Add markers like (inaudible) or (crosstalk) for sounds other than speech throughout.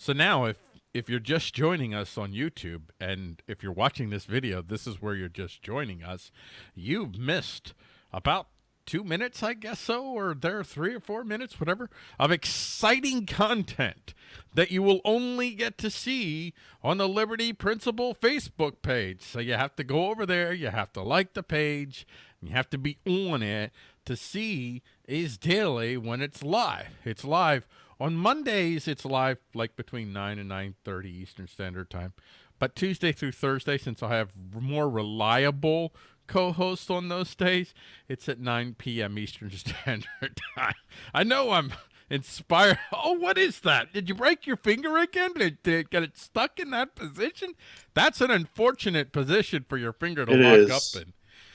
So now if if you're just joining us on YouTube and if you're watching this video, this is where you're just joining us, you've missed about two minutes, I guess so, or there three or four minutes, whatever, of exciting content that you will only get to see on the Liberty Principle Facebook page. So you have to go over there, you have to like the page, you have to be on it to see is daily when it's live. It's live on Mondays. It's live like between 9 and 9:30 Eastern Standard Time. But Tuesday through Thursday, since I have more reliable co-hosts on those days, it's at 9 p.m. Eastern (laughs) Standard Time. I know I'm inspired. (laughs) Oh, what is that? Did you break your finger again? Did, did it get it stuck in that position? That's an unfortunate position for your finger to It lock is. up in.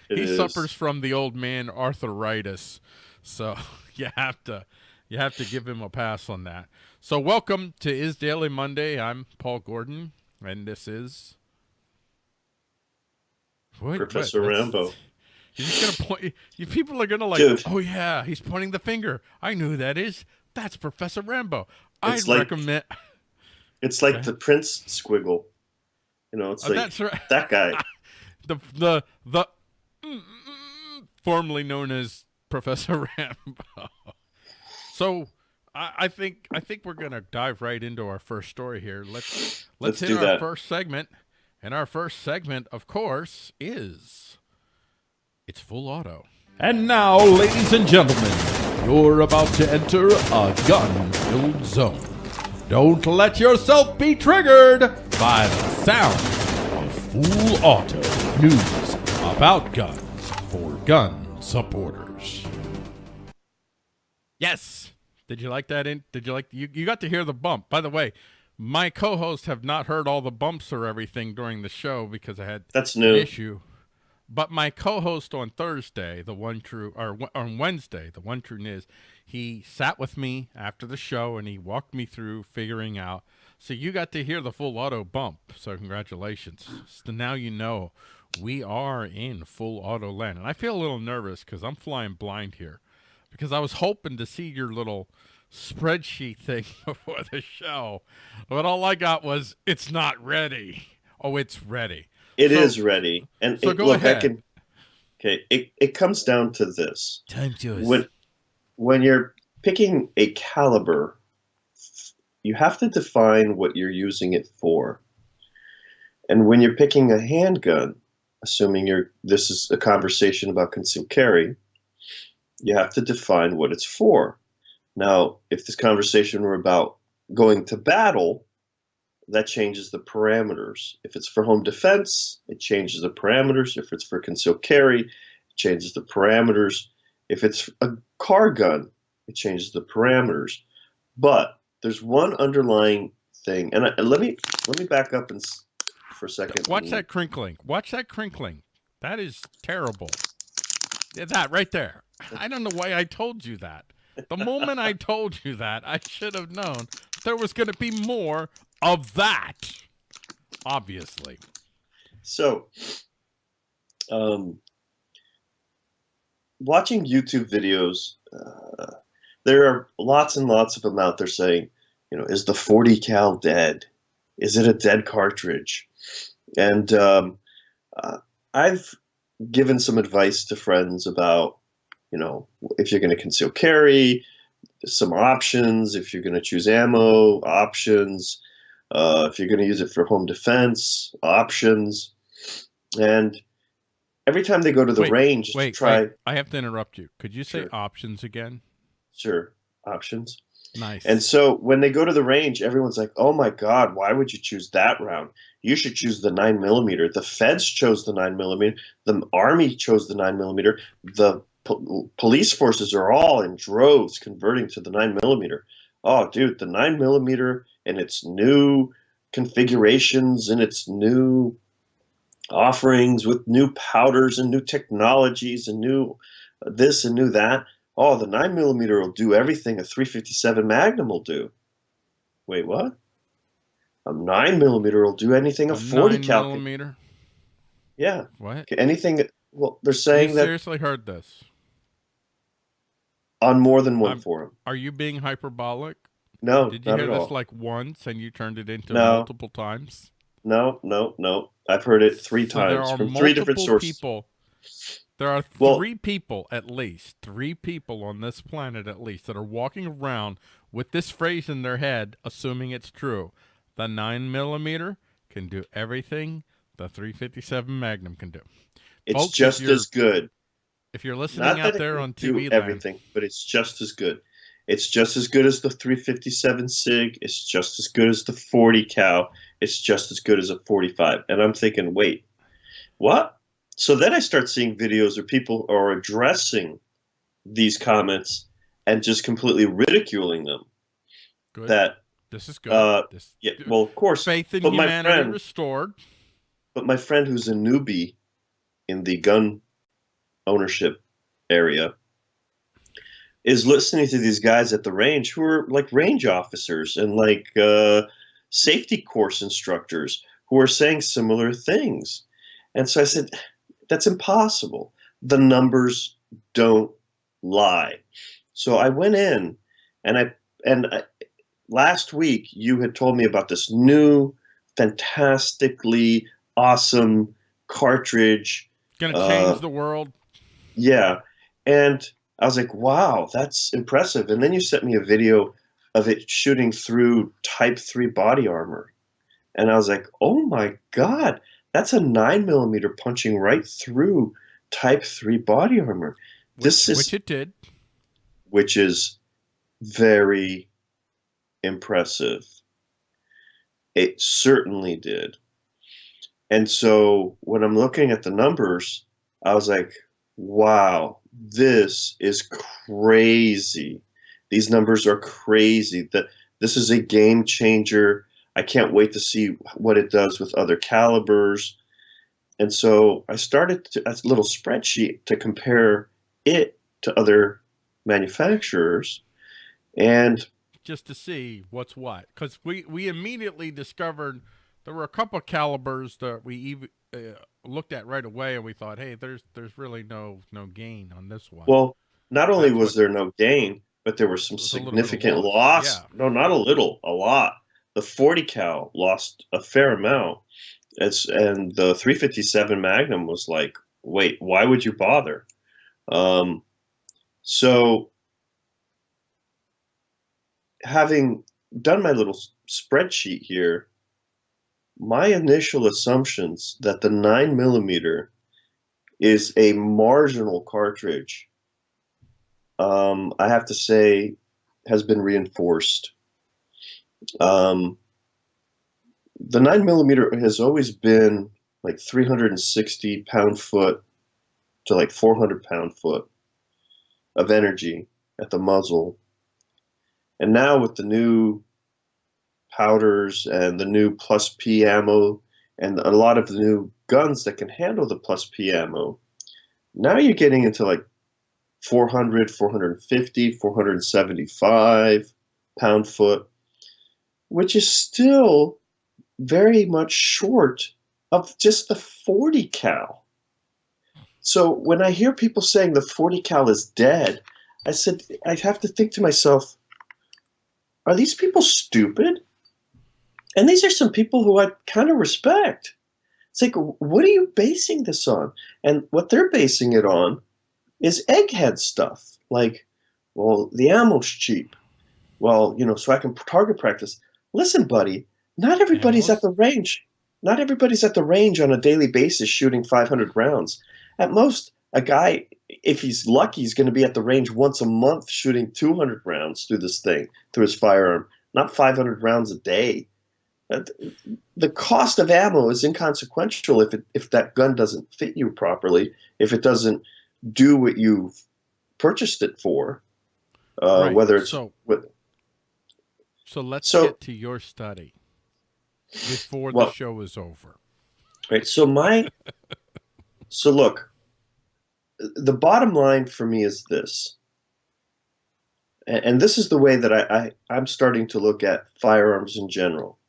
It he is. suffers from the old man arthritis, so (laughs) you have to you have to give him a pass on that. So welcome to Is Daily Monday. I'm Paul Gordon, and this is Wait, Professor what? Rambo. (laughs) You're just gonna point. You people are gonna like. Dude. Oh yeah, he's pointing the finger. I know who that is. That's Professor Rambo. It's like- recommend. (laughs) It's like Okay. the Prince squiggle. You know, it's Oh, like that's right. (laughs) that guy. the the the mm, mm, formerly known as Professor Rambo. So I, I think I think we're gonna dive right into our first story here. Let's let's, Let's hit do our that. first segment, and our first segment, of course, is it's full auto. And now, ladies and gentlemen, you're about to enter a gun-filled zone. Don't let yourself be triggered by the sound of Full Auto news about guns for gun supporters. Yes. Did you like that? In did you like you? You got to hear the bump. By the way, my co-hosts have not heard all the bumps or everything during the show because I had That's an new. issue. But my co-host on Thursday, the one true, or on Wednesday, the one true Niz, he sat with me after the show and he walked me through figuring out. So you got to hear the full auto bump. So congratulations. So now you know we are in full auto land, and I feel a little nervous because I'm flying blind here, because I was hoping to see your little spreadsheet thing (laughs) before the show, but all I got was it's not ready. Oh, it's ready. It So- is ready. And so it, go look, ahead. I can. Okay, it, it comes down to this: Time to when when you're picking a caliber, you have to define what you're using it for. And when you're picking a handgun, assuming you're this is a conversation about concealed carry, you have to define what it's for. Now, if this conversation were about going to battle, that changes the parameters. If it's for home defense, it changes the parameters. If it's for concealed carry, it changes the parameters. If it's a car gun, it changes the parameters. But there's one underlying thing, and I, and let me let me back up and for a second. Watch that crinkling. Watch that crinkling. That is terrible. That right there. I don't know why I told you that. The moment I told you that, I should have known there was going to be more of that. Obviously. So, um, watching YouTube videos, uh, there are lots and lots of them out there saying, you know, is the 40 cal dead? Is it a dead cartridge? And um, uh, I've given some advice to friends about, you know, if you're going to conceal carry, some options. If you're going to choose ammo, options. Uh, if you're going to use it for home defense, options. And every time they go to the Wait, range to Wait, try, wait, I have to interrupt you. Could you say Sure. options again? sure, options. Nice. And so when they go to the range, everyone's like, "Oh my God, why would you choose that round? You should choose the nine millimeter." The feds chose the nine millimeter. The army chose the nine millimeter. The po- police forces are all in droves converting to the nine millimeter. Oh, dude, the nine millimeter and its new configurations and its new offerings with new powders and new technologies and new uh, this and new that. Oh, the nine millimeter will do everything a 357 Magnum will do. Wait, what? A nine millimeter will do anything a, A 40 nine cal. millimeter. Yeah, What? anything. Well, they're You saying that seriously heard this? On more than one I'm- forum. Are you being hyperbolic? No, Did you hear this all. like once and you turned it into No. multiple times? no, no, no. I've heard it three So times from three different sources. people. There are Well- three people at least, three people on this planet at least that are walking around with this phrase in their head, assuming it's true. The nine millimeter can do everything the 357 Magnum can do. It's Folks, just as good. If you're listening out there on TV everything, but it's just as good. It's just as good as the 357 Sig. It's just as good as the 40 cal. It's just as good as a 45. And I'm thinking, wait, what? So then I start seeing videos where people are addressing these comments and just completely ridiculing them. good. That this is good. uh, this, yeah, well, of course, faith in but my humanity friend- restored. but my friend who's a newbie in the gun ownership area is listening to these guys at the range who are like range officers and like uh, safety course instructors who are saying similar things. And so I said, that's impossible. The numbers don't lie. So I went in and I, and I, last week you had told me about this new, fantastically awesome cartridge Gonna uh, change the world. Yeah. And I was like, wow, that's impressive. And then you sent me a video of it shooting through Type 3 body armor. And I was like, oh my God, that's a 9 millimeter punching right through Type 3 body armor, this which, is- which it did. which is very impressive. It certainly did. And so when I'm looking at the numbers, I was like, wow, this is crazy. These numbers are crazy. That this is a game changer. I can't wait to see what it does with other calibers. And so I started to, a little spreadsheet to compare it to other manufacturers. And just to see what's what because we we immediately discovered there were a couple of calibers that we even uh, looked at right away and we thought hey there's there's really no no gain on this one Well, not only That's was what- there no gain, but there was some was a little bit of significant loss, loss. yeah. No, not a little, a lot. The 40 cal lost a fair amount. It's and the 357 Magnum was like, wait, why would you bother? Um, so having done my little spreadsheet here, my initial assumptions that the nine millimeter is a marginal cartridge, um, I have to say, has been reinforced. Um, the nine millimeter has always been like 360 pound foot to like 400 pound foot of energy at the muzzle. And now with the new powders and the new plus P ammo and a lot of the new guns that can handle the plus P ammo, now you're getting into like 400, 450, 475 pound foot, which is still very much short of just the 40 cal. So when I hear people saying the 40 cal is dead, I said, I have to think to myself, are these people stupid? And these are some people who I kind of respect. It's like, what are you basing this on? And what they're basing it on is egghead stuff. Like, well, the ammo's cheap. Well, you know, so I can target practice. Listen, buddy, not everybody's at the range. Not everybody's at the range on a daily basis shooting 500 rounds. At most, a guy, if he's lucky, is going to be at the range once a month shooting 200 rounds through this thing, through his firearm, not 500 rounds a day. Uh, The cost of ammo is inconsequential if it, if that gun doesn't fit you properly, if it doesn't do what you've purchased it for, uh, Right, whether it's so with, so let's So- get to your study before Well- the show is over Right. So my (laughs) so look, the bottom line for me is this. a- And this is the way that I, I, I'm starting to look at firearms in general.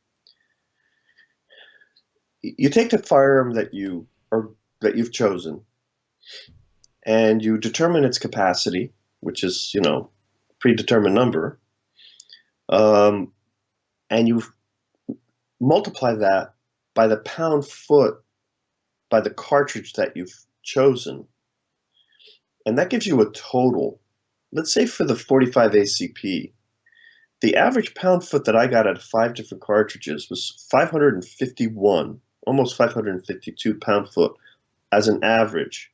You take the firearm that you are that you've chosen, and you determine its capacity, which is, you know, predetermined number. Um, and you multiply that by the pound foot by the cartridge that you've chosen. And that gives you a total. Let's say for the 45 ACP, the average pound foot that I got out of five different cartridges was 551, almost 552 pound foot as an average.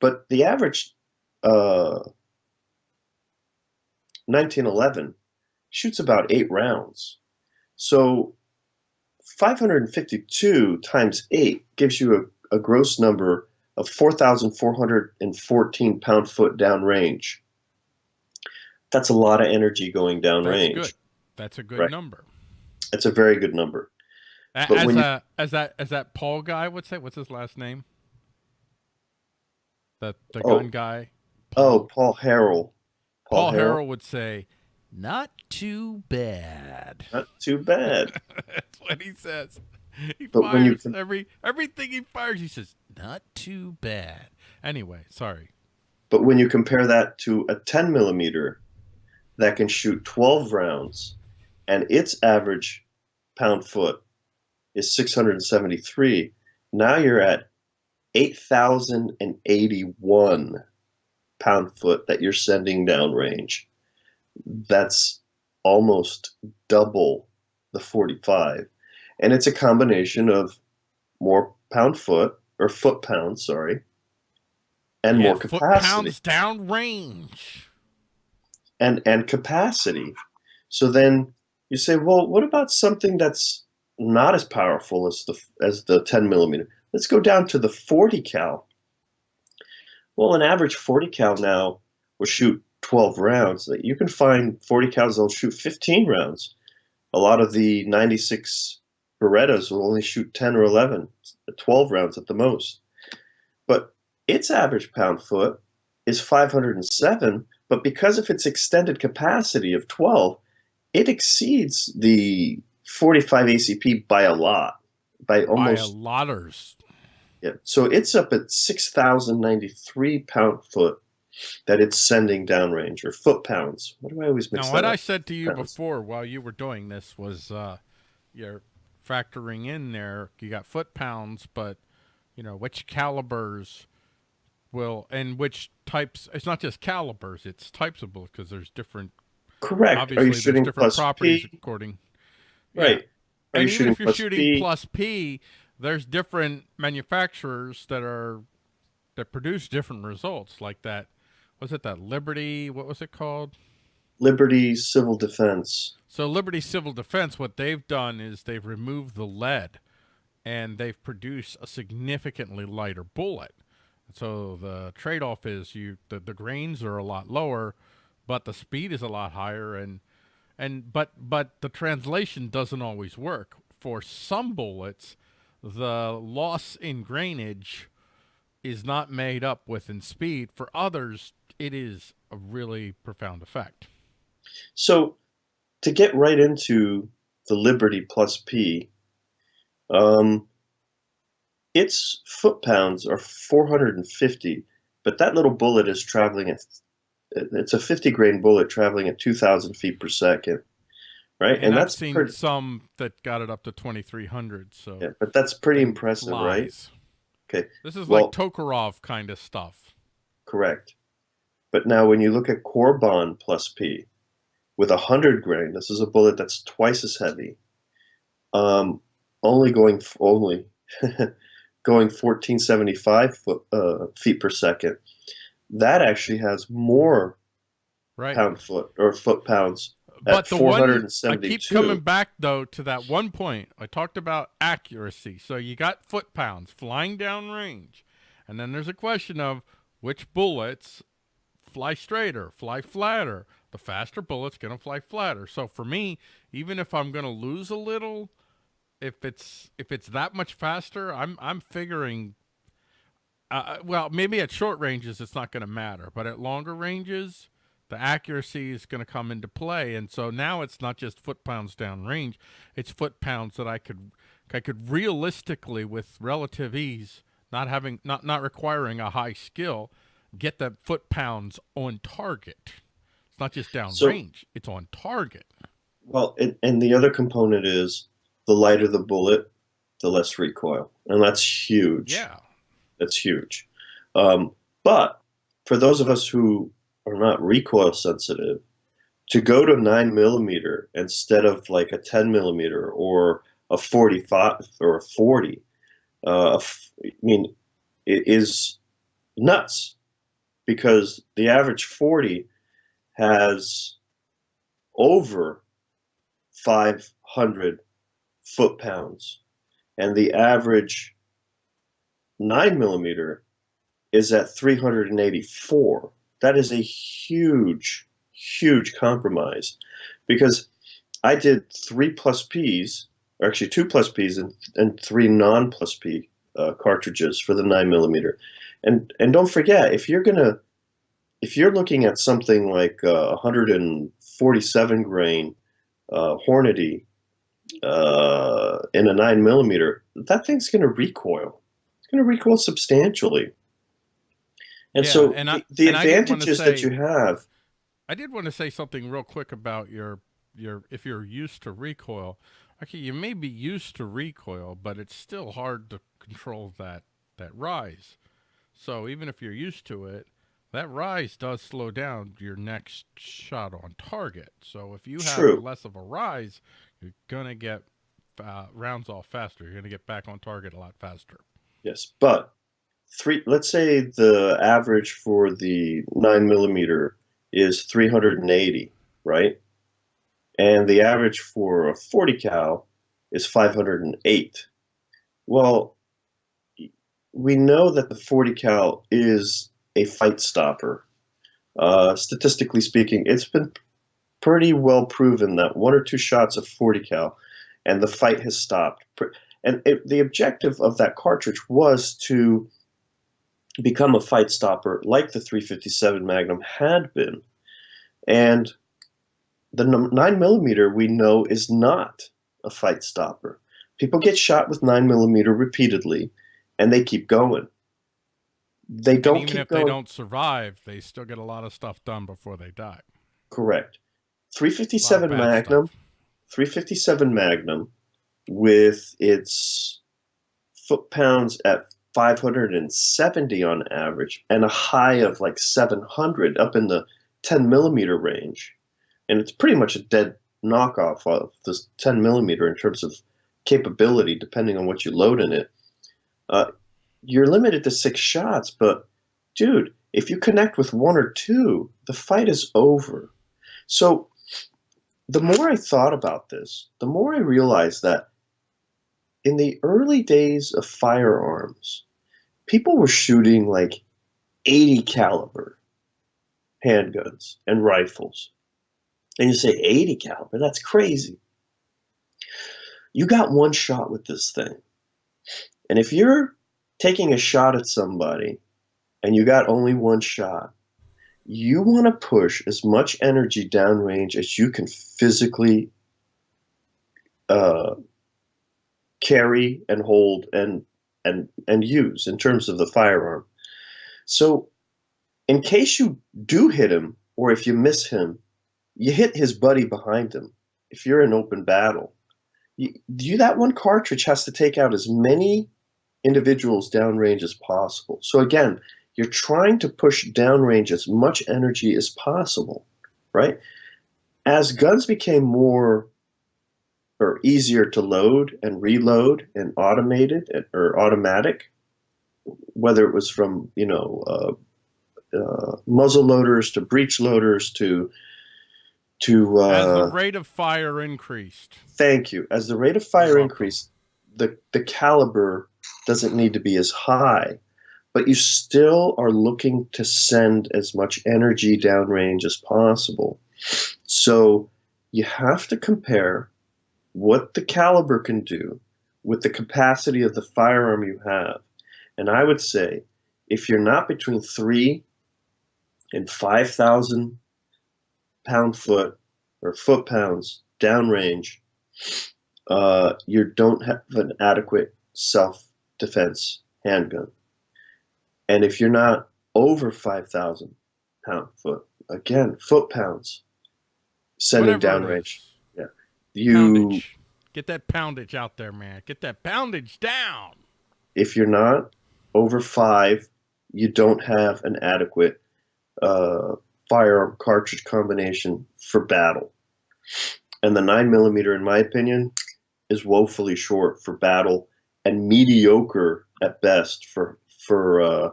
But the average uh, 1911 shoots about eight rounds. So 552 times 8 gives you a, a gross number of 4,414 pound foot downrange. That's a lot of energy going downrange. That's good. That's a good Right. number. It's a very good number. A- But As when you- a, as that as that Paul guy would say, what's his last name? The the Oh. gun guy. Oh, Paul Harrell. Paul Harrell. Harrell would say, "Not too bad." Not too bad. (laughs) That's what he says. He But when you fires com- every everything he fires. He says, "Not too bad." Anyway, sorry. But when you compare that to a 10 millimeter that can shoot 12 rounds and its average pound foot is 673, now you're at 8,081 pound foot that you're sending downrange. That's almost double the 45. And it's a combination of more pound foot, or foot pounds, sorry, and Yeah, more foot capacity pounds down range. and and capacity. So then you say, well, what about something that's not as powerful as the as the 10 millimeter? Let's go down to the 40 cal. Well, an average 40 cal now will shoot 12 rounds. You can find 40 cals that'll shoot 15 rounds. A lot of the 96 Berettas will only shoot 10 or 11, 12 rounds at the most. But its average pound foot is 507, but because of its extended capacity of 12, it exceeds the 45 ACP by a lot, by By a almost. lotters. Yeah. So it's up at 6,093 pound foot that it's sending downrange, or foot pounds. What do I always mix Now, what up? I said to you Pounds. before while you were doing this was uh, you're factoring in there. You got foot pounds, but you know which calibers will and which types. It's not just calibers; it's types of bullets because there's different. Correct. Obviously, Are you shooting different properties P? according. Right. Are and you even if you're plus shooting P? plus P, there's different manufacturers that are that produce different results. Like that, was it that Liberty? What was it called? Liberty Civil Defense. So Liberty Civil Defense, what they've done is they've removed the lead, and they've produced a significantly lighter bullet. So the trade-off is you the, the grains are a lot lower, but the speed is a lot higher, and and but but the translation doesn't always work. For some bullets, the loss in grainage is not made up with in speed. For others, it is a really profound effect. So, to get right into the Liberty Plus P, um, its foot pounds are 450, but that little bullet is traveling at it's a 50 grain bullet traveling at 2,000 feet per second, right? And, I've seen pretty, some that got it up to 2,300. So yeah, but that's pretty and impressive, right? Okay, This is well- like Tokarev kind of stuff. correct. But now, when you look at Corbon Plus P with a 100 grain, this is a bullet that's twice as heavy, um, only going only (laughs) going 1475 foot, uh, feet per second. That actually has more Right. pound foot or foot pounds. but the one I keep coming back though to that one point. I talked about accuracy. So you got foot pounds flying down range. And then there's a question of which bullets fly straighter, fly flatter. The faster bullet's going to fly flatter. So for me, even if I'm going to lose a little, if it's if it's that much faster, I'm I'm figuring uh, well, maybe at short ranges it's not going to matter, but at longer ranges, the accuracy is going to come into play. And so now it's not just foot pounds down range; it's foot pounds that I could I could realistically, with relative ease, not having not not requiring a high skill, get the foot pounds on target. It's not just downrange; So, it's on target. well, and, and the other component is the lighter the bullet, the less recoil, and that's huge. Yeah. That's huge. Um, but for those of us who are not recoil sensitive, to go to nine millimeter instead of like a 10 millimeter or a 45 or a 40, uh, I mean, it is nuts because the average 40 has over 500 foot pounds, and the average nine millimeter is at 384. That is a huge, huge compromise because I did three plus Ps, or actually two plus Ps and, and three non plus P uh, cartridges for the nine millimeter. And and don't forget if you're gonna if you're looking at something like uh, 147 grain uh, Hornady uh, in a nine millimeter, that thing's gonna recoil. It's gonna recoil substantially. And Yeah, so and I the, the and I did want to advantages that you have, I did want to say something real quick about your your if you're used to recoil. Okay, you may be used to recoil, but it's still hard to control that that rise. So even if you're used to it, that rise does slow down your next shot on target. So if you have true. less of a rise, you're gonna get uh, rounds off faster. You're gonna get back on target a lot faster. Yes, but three. Let's say the average for the nine millimeter is 380, right? And the average for a 40 cal is 508. Well, we know that the 40 cal is a fight stopper. Uh, statistically speaking, it's been pretty well proven that one or two shots of 40 cal and the fight has stopped. And it, the objective of that cartridge was to become a fight stopper like the 357 Magnum had been. And the 9 millimeter we know is not a fight stopper. People get shot with 9 millimeter repeatedly and they keep going. They don't even keep if they don't survive, they still get a lot of stuff done before they die. Correct. A lot of 357 Magnum stuff. 357 Magnum with its foot pounds at 570 on average and a high of like 700 up in the 10 millimeter range. And it's pretty much a dead knockoff of this 10 millimeter in terms of capability, depending on what you load in it. Uh, you're limited to six shots, but dude, if you connect with one or two, the fight is over. So the more I thought about this, the more I realized that in the early days of firearms, people were shooting like 80 caliber handguns and rifles. And you say 80 caliber, that's crazy. You got one shot with this thing. And if you're taking a shot at somebody and you got only one shot, you want to push as much energy downrange as you can physically uh, carry and hold and and and use in terms of the firearm. So, in case you do hit him, or if you miss him, you hit his buddy behind him. If you're in open battle, you, you that one cartridge has to take out as many individuals downrange as possible. So again, you're trying to push downrange as much energy as possible, right? As guns became more or easier to load and reload and automated or automatic, whether it was from you know uh, uh, muzzle loaders to breech loaders to to As the uh, rate of fire increased, thank you. As the rate of fire increased, the the caliber doesn't need to be as high, but you still are looking to send as much energy downrange as possible. So you have to compare what the caliber can do with the capacity of the firearm you have. And I would say if you're not between three and 5,000 pound foot or foot pounds downrange, uh, you don't have an adequate self defense handgun. And if you're not over 5,000 pound foot again, foot pounds, sending Whatever downrange. You, Poundage. Get that poundage out there, man. Get that poundage down. if you're not over five, you don't have an adequate uh, firearm cartridge combination for battle. And the nine millimeter, in my opinion, is woefully short for battle and mediocre at best for for uh,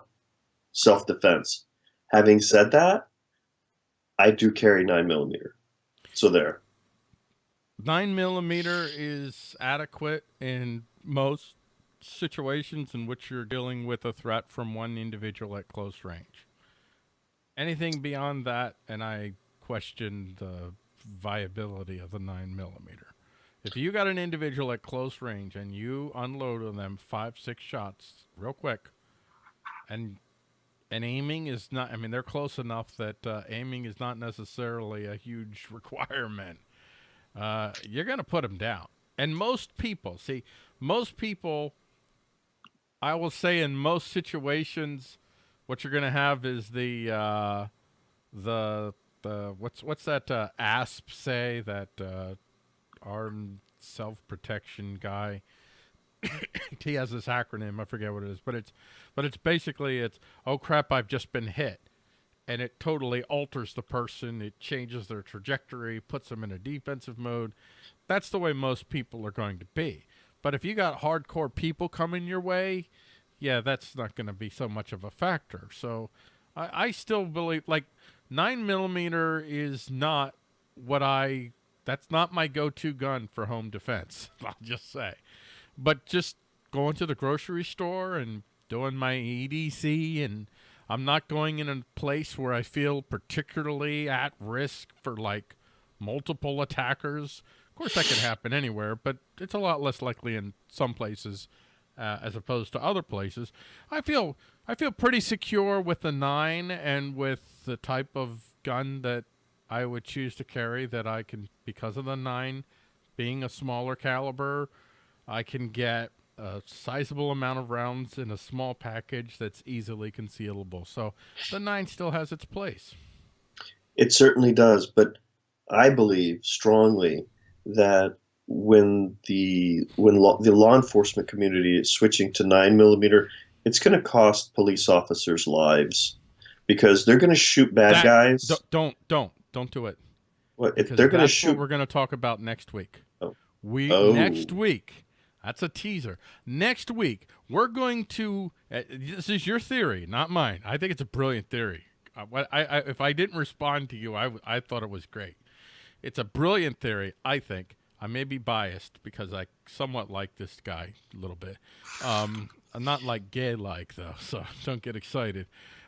self defense. Having said that, I do carry nine millimeter, so there. Nine millimeter is adequate in most situations in which you're dealing with a threat from one individual at close range. Anything beyond that, and I question the viability of the nine millimeter. If you got an individual at close range and you unload on them five, six shots real quick, and and aiming is not, I mean, they're close enough that uh, aiming is not necessarily a huge (laughs) requirement. Uh, you're going to put them down. And most people, see, most people, I will say in most situations, what you're going to have is the, uh, the, the, what's, what's that, uh, ASP say, that, uh, armed self-protection guy. (coughs) he has this acronym, I forget what it is, but it's, but it's basically, it's, oh crap, I've just been hit and it totally alters the person. It changes their trajectory, puts them in a defensive mode. That's the way most people are going to be. But if you got hardcore people coming your way, yeah, that's not going to be so much of a factor. So I, I still believe like nine millimeter is not what I. That's not my go-to gun for home defense. (laughs) I'll just say, but just going to the grocery store and doing my EDC and I'm not going in a place where I feel particularly at risk for like multiple attackers. Of course, that could happen anywhere, but it's a lot less likely in some places uh, as opposed to other places. I feel I feel pretty secure with the nine and with the type of gun that I would choose to carry. That I can because of the nine being a smaller caliber, I can get a sizable amount of rounds in a small package that's easily concealable. So the nine still has its place. It certainly does, but I believe strongly that when the when law, the law enforcement community is switching to nine millimeter, it's going to cost police officers lives because they're going to shoot bad That- guys. Don't don't don't, do it. What, if Because they're going to shoot, what we're going to talk about next week. Oh. We Oh. next week. That's a teaser. Next week we're going to. Uh, this is your theory, not mine. I think it's a brilliant theory. Uh, what I, I if I didn't respond to you, I, I thought it was great. It's a brilliant theory. I think I may be biased because I somewhat like this guy a little bit. Um, I'm not like gay like though, (laughs) so don't get excited.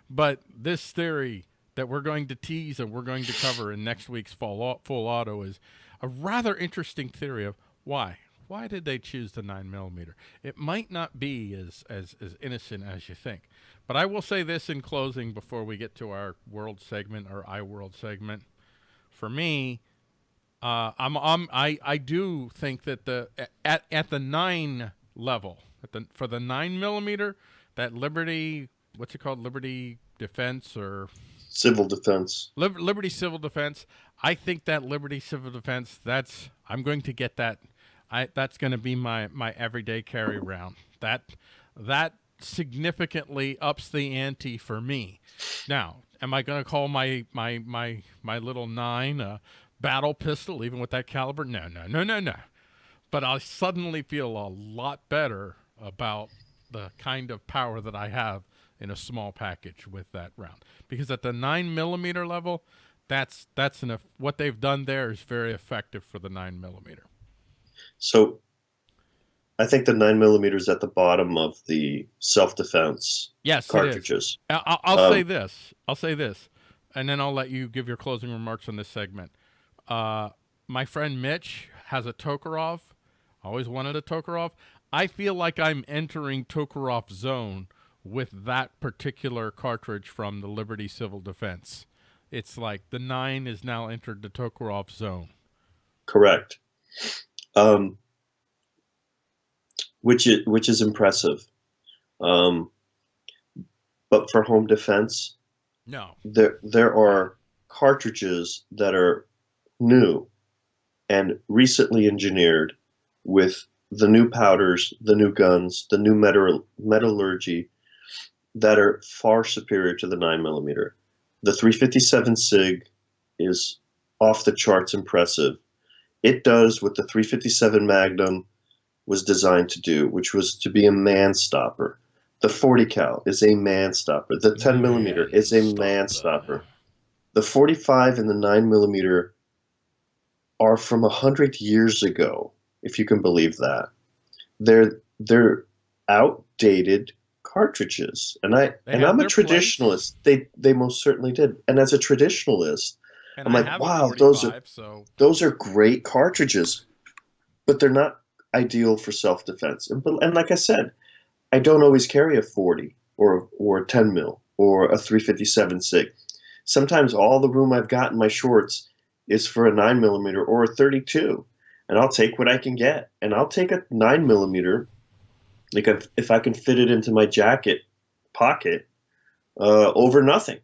But this theory that we're going to tease and we're going to cover in next week's full, full auto is a rather interesting theory of why. Why did they choose the nine millimeter? It might not be as, as, as innocent as you think. But I will say this in closing before we get to our world segment, our I world segment. For me, uh, I'm, I'm I I do think that the at at the nine level at the for the nine millimeter that Liberty what's it called Liberty Defense or civil defense. Lib- Liberty Civil Defense. I think that Liberty Civil Defense. That's I'm going to get that. I that's going to be my my everyday carry round. That that significantly ups the ante for me. Now, am I going to call my my my my little nine a battle pistol, even with that caliber? No, no, no, no, no. But I suddenly feel a lot better about the kind of power that I have in a small package with that round. Because at the nine millimeter level, that's that's enough. What they've done there is very effective for the nine millimeter. So I think the nine millimeters at the bottom of the self defense Yes, cartridges. I'll, I'll say Um, this. I'll say this, and then I'll let you give your closing remarks on this segment. Uh, my friend Mitch has a Tokarev. Always wanted a Tokarev. I feel like I'm entering Tokarev zone with that particular cartridge from the Liberty Civil Defense. It's like the nine is now entered the Tokarev zone. Correct. Um, which is which is impressive. Um, but for home defense, No, there there are cartridges that are new and recently engineered with the new powders, the new guns, the new metal, metallurgy that are far superior to the 9mm. The 357 SIG is off the charts impressive. It does what the 357 Magnum was designed to do, which was to be a man stopper. The 40 cal is a man stopper. The 10 millimeter is a man stopper. The 45 and the 9 millimeter are from 100 years ago, if you can believe that. They're, they're outdated cartridges. And I they and I'm a their place. traditionalist. They they most certainly did. And as a traditionalist, And I'm I like, wow, those are- so those are great cartridges, but they're not ideal for self-defense. And, but- and like I said, I don't always carry a 40 or or a 10 mil or a 357 sig. Sometimes all the room I've got in my shorts is for a 9 millimeter or a 32, and I'll take what I can get. And I'll take a 9 millimeter, like if, if I can fit it into my jacket pocket, uh, over nothing.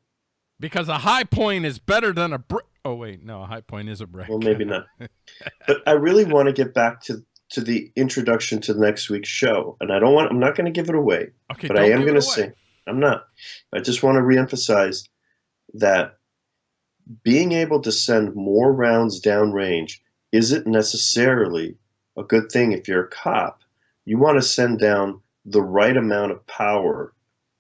Because a high point is better than a brick. Oh wait, no, a high point is a brick. Well, maybe not. (laughs) but I really want to get back to to the introduction to the next week's show, and I don't want. I'm not going to give it away, okay, but I am going to say I'm not. I just want to reemphasize that being able to send more rounds downrange isn't necessarily a good thing if you're a cop. You want to send down the right amount of power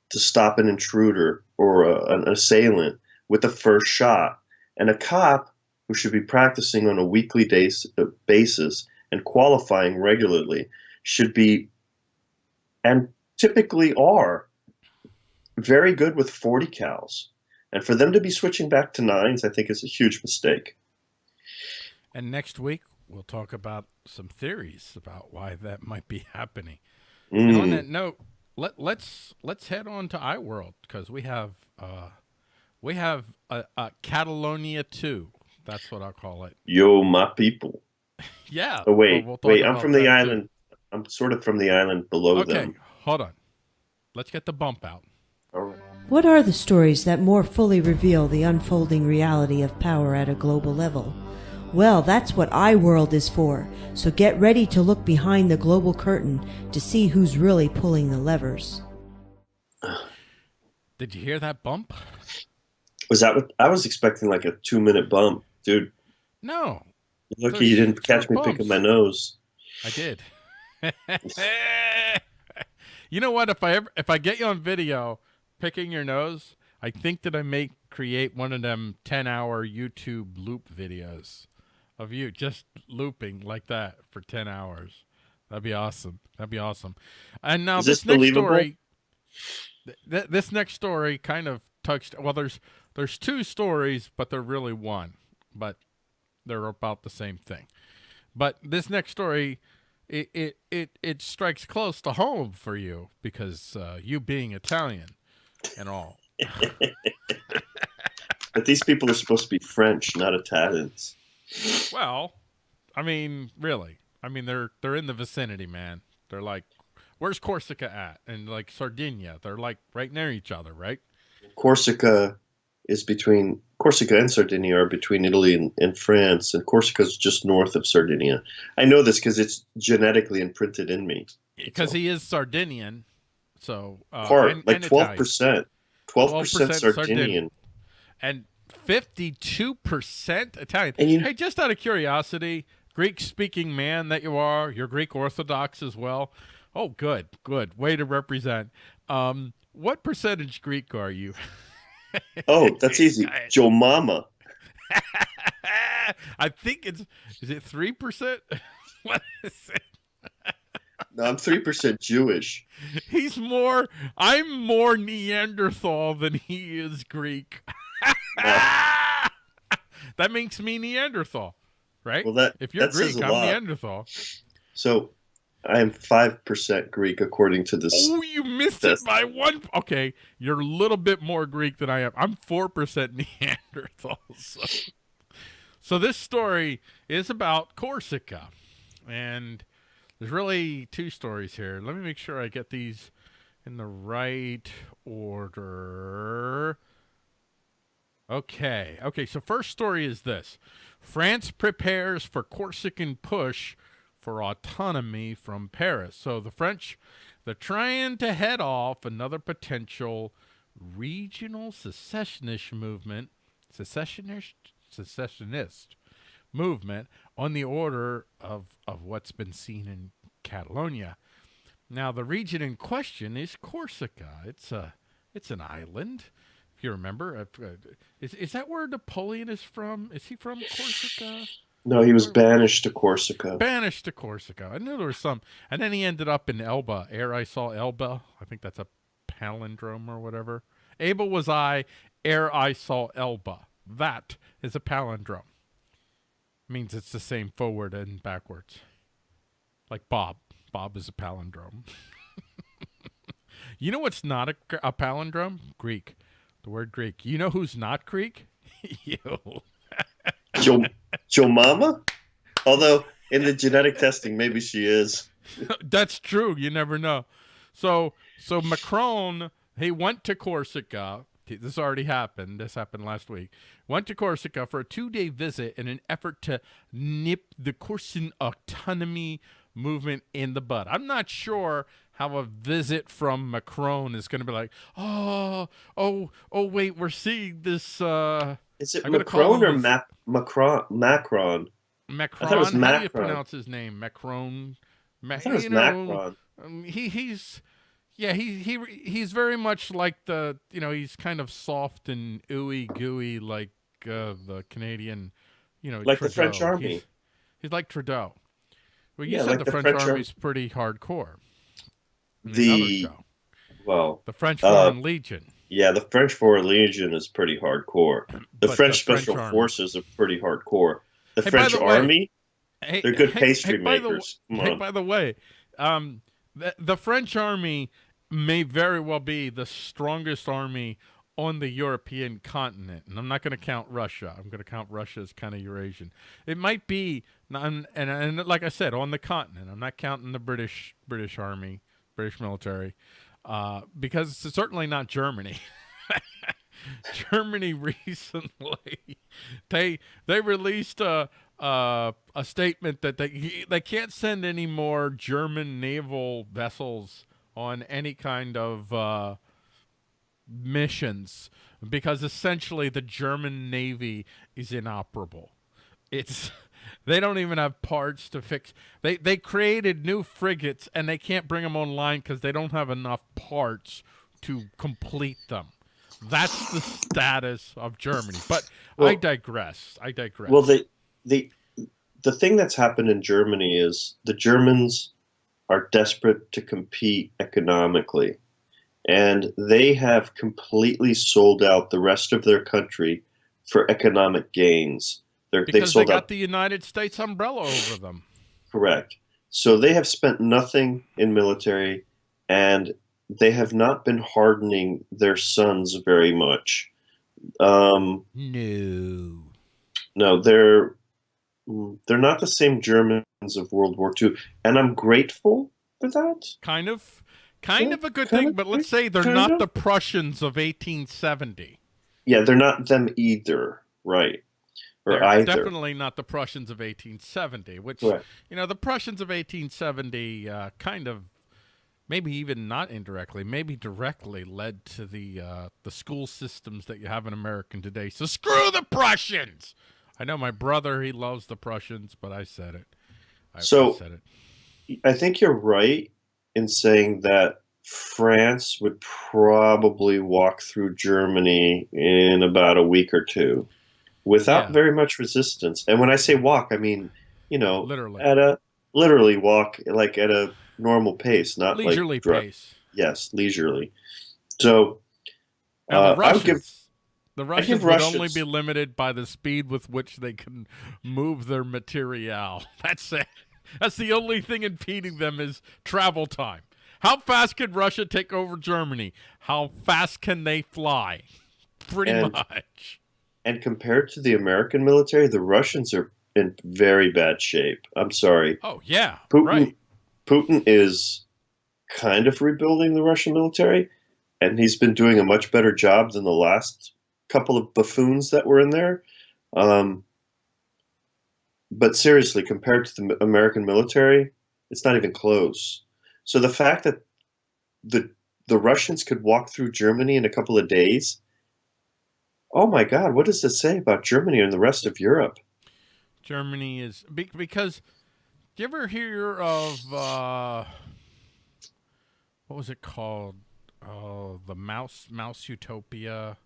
to stop an intruder or a, an assailant with the first shot. And a cop who should be practicing on a weekly days, uh, basis and qualifying regularly should be, and typically are, very good with 40 cals. And for them to be switching back to nines, I think is a huge mistake. And next week we'll talk about some theories about why that might be happening. Mm. And on that note, let let's let's head on to iWorld because we have uh, we have a, a Catalonia two. That's what I'll call it. Yo, my people. (laughs) Yeah. Oh wait, we'll- we'll wait. I'm from the that, too. island. I'm sort of from the island below Okay, them. hold on. Let's get the bump out. All right. What are the stories that more fully reveal the unfolding reality of power at a global level? Well, that's what iWorld is for, so get ready to look behind the global curtain to see who's really pulling the levers. Did you hear that bump? Was that what I was expecting? Like a two minute bump, dude. No, Lucky you didn't catch short me picking my nose. I did. (laughs) you know what? If I ever, if I get you on video picking your nose, I think that I may create one of them ten hour YouTube loop videos of you just looping like that for ten hours. That'd be awesome. That'd be awesome. And now Is this, this next believable? story, th- th- this next story kind of touched. Well, there's there's two stories, but they're really one, but they're about the same thing. But this next story, it it it, it strikes close to home for you because uh, you being Italian and all. (laughs) But these people are supposed to be French, not Italians. Well, I mean, really. I mean, they're they're in the vicinity, man. They're like, where's Corsica at? And like Sardinia, they're like right near each other, right? Corsica is between Corsica and Sardinia are between Italy and, and France, and Corsica is just north of Sardinia. I know this because it's genetically imprinted in me. Because he is Sardinian, so uh, Part and- like twelve percent, twelve percent 12% Sardinian. Sardinian. and 52% Italian. And you- hey, just out of curiosity, Greek speaking man that you are, you're Greek Orthodox as well. Oh, good, good. Way to represent. Um, what percentage Greek are you? (laughs) Oh, that's easy. Joe Mama. (laughs) I think it's, is it 3%? (laughs) what is it? No, I'm three percent Jewish. He's more, I'm more Neanderthal than he is Greek. (laughs) that makes me Neanderthal, right? Well, that if you're that Greek, I'm lot. Neanderthal. So I am five percent Greek according to this. Oh, you missed That's- it by one. Okay, you're a little bit more Greek than I am. I'm four percent (laughs) Neanderthal. So. so this story is about Corsica, and there's really two stories here. Let me make sure I get these in the right order. Okay. Okay. So first story is this: France prepares for Corsican push for autonomy from Paris. So the French, they're trying to head off another potential regional secessionist movement, secessionist, secessionist movement on the order of of what's been seen in Catalonia. Now, the region in question is Corsica. It's a it's an island. You remember, is is that where Napoleon is from? Is he from Corsica? No, he was banished to Corsica. Banished to Corsica. I knew there was some, and then he ended up in Elba. Ere I saw Elba. I think that's a palindrome or whatever. Able was I, ere I saw Elba. That is a palindrome. Means it's the same forward and backwards. Like Bob. Bob is a palindrome. (laughs) you know what's not a, a, palindrome? Greek. The word Greek. You know who's not Greek? (laughs) you. Joe, Joe Mama? Although in the genetic testing, maybe she is. (laughs) That's true. You never know. So, so Macron, he went to Corsica. This already happened. This happened last week. Went to Corsica for a two-day visit in an effort to nip the Corsican autonomy movement in the bud. I'm not sure how a visit from Macron is going to be like, oh, oh, oh, wait, we're seeing this. Uh, is it Macron or Ma- Macron? Macron. Macron. How Macron. do you pronounce his name? Macron. Ma- I thought it was you know, Macron. Um, he he's yeah he he he's very much like the you know he's kind of soft and ooey gooey like uh, the Canadian you know like Trudeau. the French army. He's, he's like Trudeau. Well, you Yeah, said like the, French, French ar- army's pretty hardcore. The-. Well, the French uh, Legion. yeah, the French Foreign Legion is pretty hardcore. (clears throat) The But French the French Special Forces are pretty hardcore. The Hey, French the Army, Hey, they're good hey- pastry hey, by the makers. By the way, um, the, the French army may very well be the strongest army on the European continent, and I'm not going to count Russia. I'm going to count Russia as kind of Eurasian. It might be, and, and and like I said, on the continent. I'm not counting the British British army, British military, uh, because it's certainly not Germany. (laughs) Germany (laughs) recently they they released a uh, a statement that they they can't send any more German naval vessels on any kind of uh, missions because essentially the German navy is inoperable. It's they don't even have parts to fix. They they created new frigates and they can't bring them online because they don't have enough parts to complete them. That's the status of Germany. But I digress. I digress. Well, the the the thing that's happened in Germany is the Germans are desperate to compete economically, and they have completely sold out the rest of their country for economic gains. They're, they've because they got out the United States umbrella over them. correct. So they have spent nothing in military, and they have not been hardening their sons very much. Um, No. no, they're they're not the same Germans of World War II, and I'm grateful for that. Kind of kind Yeah, of a good thing, of, but let's say they're not of. the Prussians of 1870. Yeah, they're not them either, right? They're either. definitely not the Prussians of 1870, which Right. you know, the Prussians of 1870 uh, kind of maybe even not indirectly, maybe directly led to the uh, the school systems that you have in America today. So screw the Prussians. I know my brother he loves the Prussians, but I said it. I, I So- said it. I think you're right in saying that France would probably walk through Germany in about a week or two without Yeah. very much resistance. And when I say walk, I mean, you know, Literally. at a literally walk like at a normal pace, not Leisurely like pace. Yes, leisurely. So uh, the I would Russians, give the Russians would only be limited by the speed with which they can move their material. (laughs) That's it. That's the only thing impeding them is travel time. How fast can Russia take over Germany? How fast can they fly? Pretty And- much. And compared to the American military, the Russians are in very bad shape. I'm sorry. Oh yeah, Putin right. Putin is kind of rebuilding the Russian military, and he's been doing a much better job than the last couple of buffoons that were in there. Um, but seriously, compared to the American military, it's not even close. So the fact that the the Russians could walk through Germany in a couple of days, oh my God, what does it say about Germany and the rest of Europe? Germany is because. Do you ever hear of uh, what was it called? Oh, the mouse mouse utopia.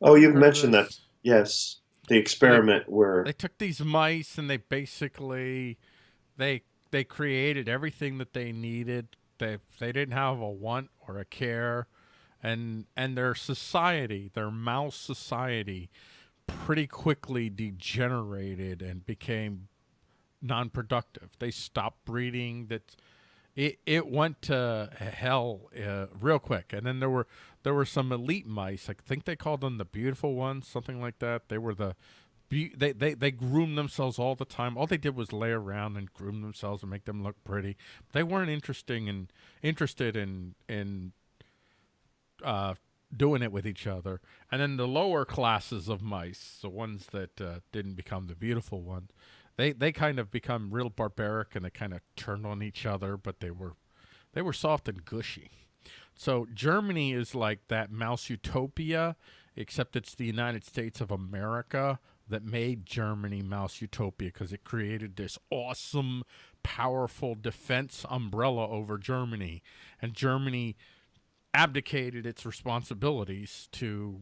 Oh, you've mentioned that. Yes, the experiment they, where they took these mice and they basically they they created everything that they needed. They they didn't have a want or a care, and and their society, their mouse society, pretty quickly degenerated and became non-productive. They stopped breeding. That it it went to hell uh, real quick. And then there were there were some elite mice. I think they called them the beautiful ones, something like that. They were the they, they they groomed themselves all the time. All they did was lay around and groom themselves and make them look pretty. They weren't interesting and interested in in uh, doing it with each other. And then the lower classes of mice, the ones that uh, didn't become the beautiful ones, they they kind of become real barbaric and they kind of turned on each other, but they were they were soft and gushy. So Germany is like that mouse utopia, except it's the United States of America that made Germany mouse utopia because it created this awesome, powerful defense umbrella over Germany, and Germany abdicated its responsibilities to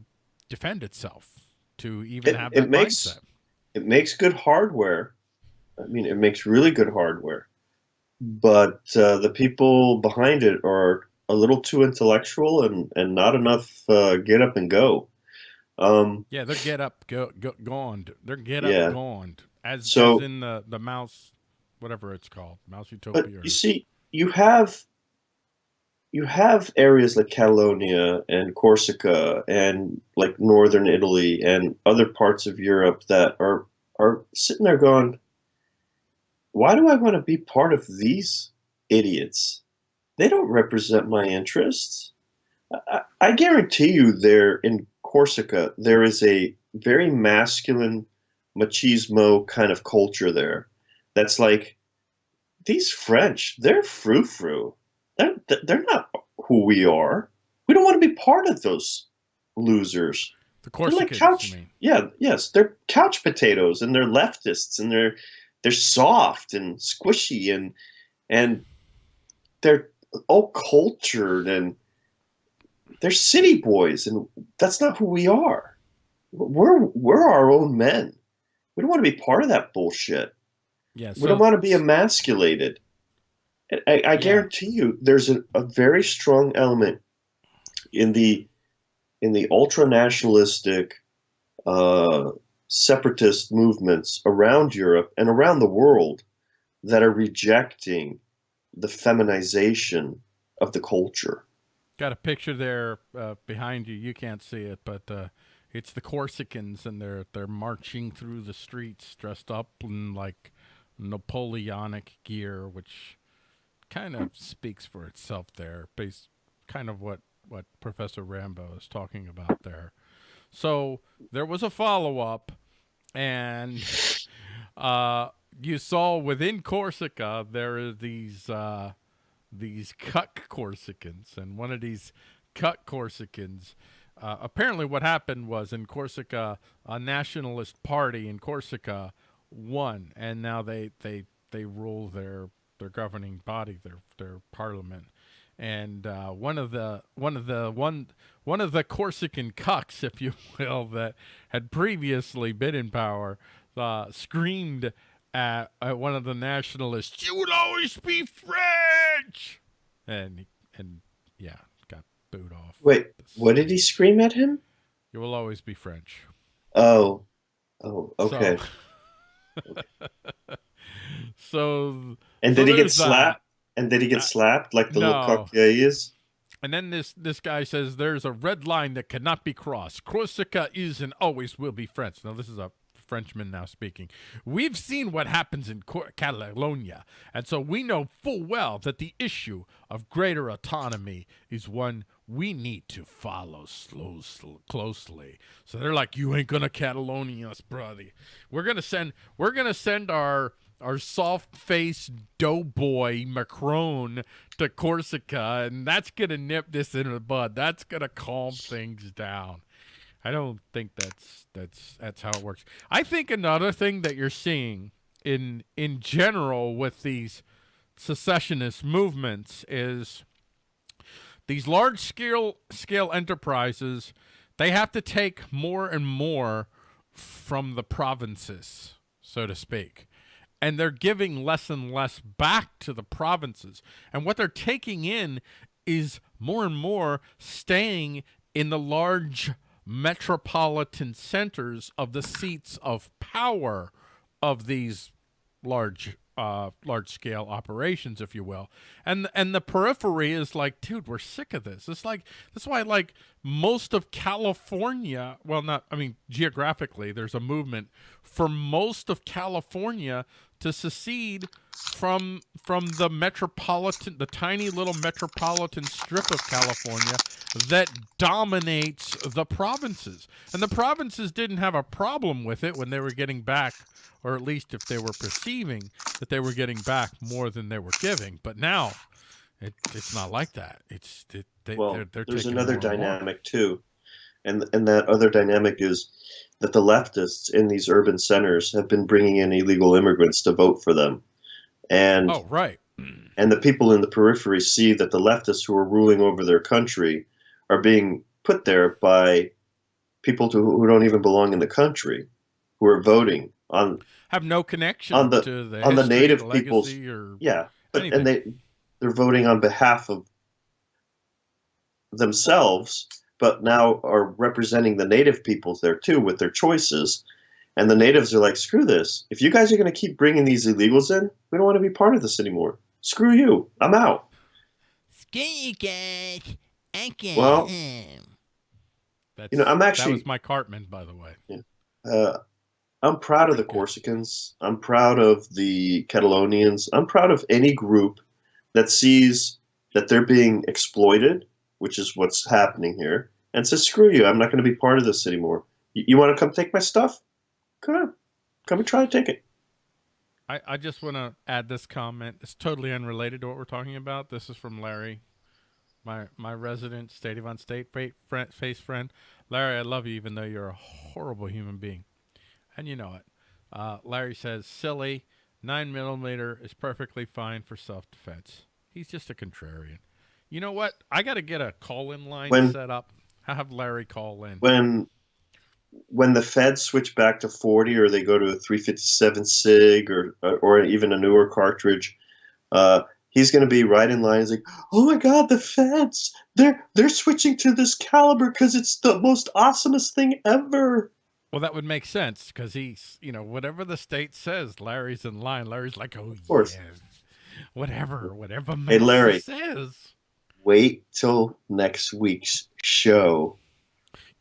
defend itself, to even it, have it that makes, mindset. It makes good hardware, I mean, it makes really good hardware, but uh, the people behind it are a little too intellectual and, and not enough uh, get up and go. Um, yeah, they're get up, go, go, gone. They're get up, Yeah. gone. As, So- as in the, the mouse, whatever it's called, mouse utopia. but you see, you have you have areas like Catalonia and Corsica and like northern Italy and other parts of Europe that are are sitting there going, why do I want to be part of these idiots? They don't represent my interests. I, I guarantee you, there in Corsica, there is a very masculine machismo kind of culture there. That's like these French, they're frou frou. They're, they're not who we are. We don't want to be part of those losers. the They're like couch. Yeah, yes, they're couch potatoes, and they're leftists, and they're they're soft and squishy, and and they're all cultured, and they're city boys, and that's not who we are. We're we're our own men. We don't want to be part of that bullshit. Yeah, we don't want to be emasculated. And I, I Yeah. guarantee you, there's a, a very strong element in the in the ultra nationalistic, uh, separatist movements around Europe and around the world that are rejecting the feminization of the culture. Got a picture there uh, behind you. You can't see it, but uh, it's the Corsicans, and they're they're marching through the streets dressed up in like Napoleonic gear, which kind of speaks for itself. There, based kind of what what Professor Rambo is talking about there. So there was a follow up, and (laughs) uh, you saw within Corsica there are these. Uh, these cuck Corsicans, and one of these cuck Corsicans. Uh, apparently, what happened was in Corsica, a nationalist party in Corsica won, and now they they they rule their their governing body, their their parliament. And uh, one of the one of the one one of the Corsican cucks, if you (laughs) will, that had previously been in power, uh, screamed at, at one of the nationalists, "You will always be French," and and yeah, got booed off. Wait, what did he scream at him? You will always be French. Oh, oh, okay. (laughs) So, so and so did he get slapped? And did he get Uh, slapped like the no. little cock yeah, he is? And then this this guy says there's a red line that cannot be crossed. Corsica is and always will be French. Now this is a Frenchman now speaking. We've seen what happens in Catalonia, and so we know full well that the issue of greater autonomy is one we need to follow slow, slow, closely. So they're like, "You ain't gonna Catalonia us, brother. We're gonna send. We're gonna send our." Our soft-faced doughboy Macron to Corsica, and that's gonna nip this in the bud. That's gonna calm things down. I don't think that's that's that's how it works. I think another thing that you're seeing in in general with these secessionist movements is these large scale scale enterprises they have to take more and more from the provinces, so to speak. And they're giving less and less back to the provinces. And what they're taking in is more and more staying in the large metropolitan centers of the seats of power of these large uh, large scale operations, if you will. And and the periphery is like, dude, we're sick of this. It's like that's why like most of California, well not I mean geographically, there's a movement for most of California to secede from from the metropolitan the tiny little metropolitan strip of California that dominates the provinces. And the provinces didn't have a problem with it when they were getting back or at least if they were perceiving that they were getting back more than they were giving. But now it, it's not like that. It's it, they, well, they're, they're there's another dynamic too, and and that other dynamic is that the leftists in these urban centers have been bringing in illegal immigrants to vote for them, and oh right, mm. and the people in the periphery see that the leftists who are ruling over their country are being put there by people to, who don't even belong in the country, who are voting on have no connection on the, to the on the native peoples. Yeah, but anything. and they they're voting on behalf of themselves, but now are representing the native peoples there too with their choices. And the natives are like, screw this. If you guys are going to keep bringing these illegals in, we don't want to be part of this anymore. Screw you. I'm out. Screw you guys. I can't. Well- That's, You know, I'm that actually- was my Cartman, by the way. Uh, I'm proud of the Corsicans. I'm proud of the Catalonians. I'm proud of any group that sees that they're being exploited, which is what's happening here, and says, "Screw you! I'm not going to be part of this anymore. You, you want to come take my stuff? Come on, come and try to take it." I, I just want to add this comment. It's totally unrelated to what we're talking about. This is from Larry, my my resident State of On State friend, face friend. Larry, I love you even though you're a horrible human being, and you know it. Uh, Larry says, "Silly, nine millimeter is perfectly fine for self defense. He's just a contrarian." You know what? I got to get a call in line When- set up. Have Larry call in. When when the feds switch back to 40 or they go to a 357 sig or or even a newer cartridge uh, he's going to be right in line he's like oh my god the feds they're they're switching to this caliber because it's the most awesomest thing ever Well, that would make sense because he's, you know, whatever the state says, Larry's in line. Larry's like, oh, course. yeah, whatever, whatever Hey, Larry. says. wait till next week's show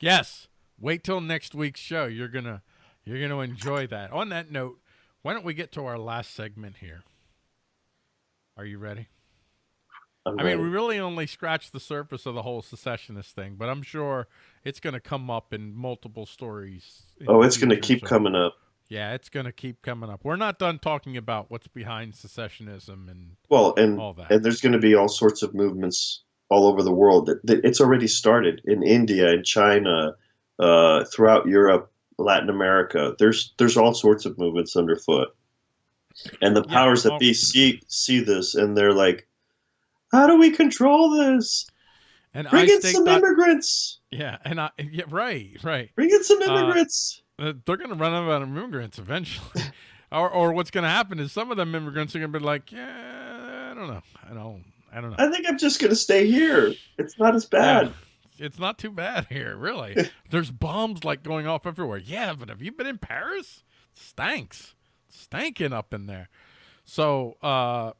Yes, wait till next week's show. You're gonna, you're gonna enjoy that. On that note, why don't we get to our last segment here? Are you ready? I'm I mean, ready. we really only scratched the surface of the whole secessionist thing, but I'm sure it's going to come up in multiple stories. in oh it's going to keep so- coming up Yeah, it's going to keep coming up. We're not done talking about what's behind secessionism and well and all that. and there's going to be all sorts of movements all over the world. It's already started in India and China, uh, throughout Europe, Latin America. There's there's all sorts of movements underfoot, and the Yeah, powers that be see see this, and they're like, "How do we control this? And Bring I in some that, immigrants. yeah, and I yeah, right, right. Bring in some Uh, immigrants." Uh, they're going to run out of immigrants eventually, (laughs) or or what's going to happen is some of them immigrants are going to be like, yeah, I don't know, I don't, I don't know. I think I'm just going to stay here. It's not as bad. Yeah, it's not too bad here, really. (laughs) There's bombs like going off everywhere. Yeah, but have you been in Paris? Stanks, stanking up in there. So uh,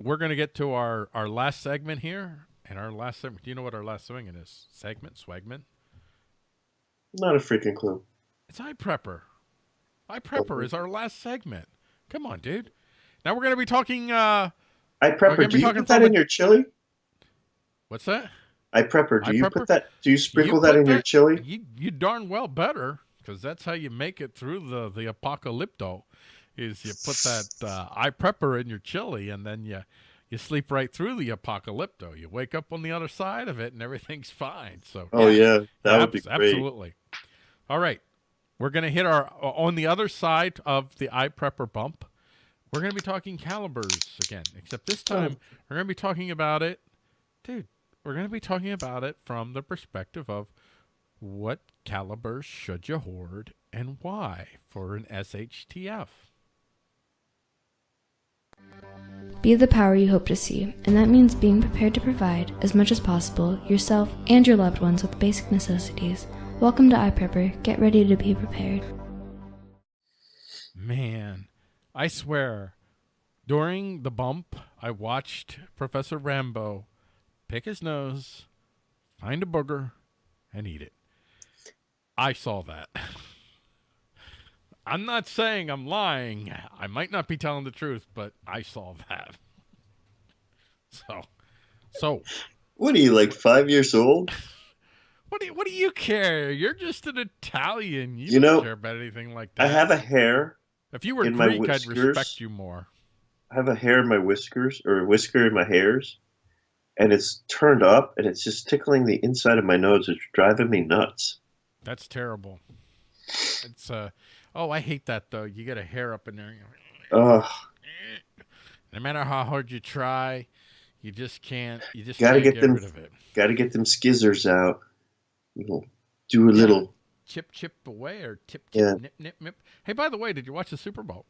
we're gonna get to our our last segment here, and our last segment. Do you know what our last segment is? Segment, swagment. Not a freaking clue. It's iPrepper. I prepper is our last segment. Come on, dude. Now we're gonna be talking. uh iPrepper. Do you put that in your chili? What's that? iPrepper. Do I you prepper? put that? Do you sprinkle You that in your chili? You you darn well better, because that's how you make it through the the apocalypto. Is you put that uh, iPrepper in your chili, and then you you sleep right through the apocalypto. You wake up on the other side of it, and everything's (laughs) fine. So Oh yeah, that would be great. Absolutely. All right. We're going to hit our on the other side of the iPrepper bump. We're going to be talking calibers again, except this oh. time we're going to be talking about it. Dude, we're going to be talking about it from the perspective of what calibers should you hoard and why for an SHTF. Be the power you hope to see, and that means being prepared to provide, as much as possible, yourself and your loved ones with basic necessities. Welcome to iPrepper. Get ready to be prepared. Man, I swear, during the bump, I watched Professor Rambo pick his nose, find a booger, and eat it. I saw that. (laughs) I'm not saying I'm lying. I might not be telling the truth, but I saw that. (laughs) So, so What are you like five years old? what do you, what do you care? You're just an Italian. You, You don't know, care about anything like that. I have a hair. If you were in my Greek, I'd respect you more. I have a hair in my whiskers or a whisker in my hairs, and it's turned up, and it's just tickling the inside of my nose. It's driving me nuts. That's terrible. It's uh oh, I hate that though. You get a hair up in there. Ugh. No matter how hard you try, you just can't. You just Gotta get get, them- rid of it. Got to get them skizzers out. Little, do a little. Chip, chip away or tip, tip, Yeah. nip, nip, nip. Hey, by the way, did you watch the Super Bowl?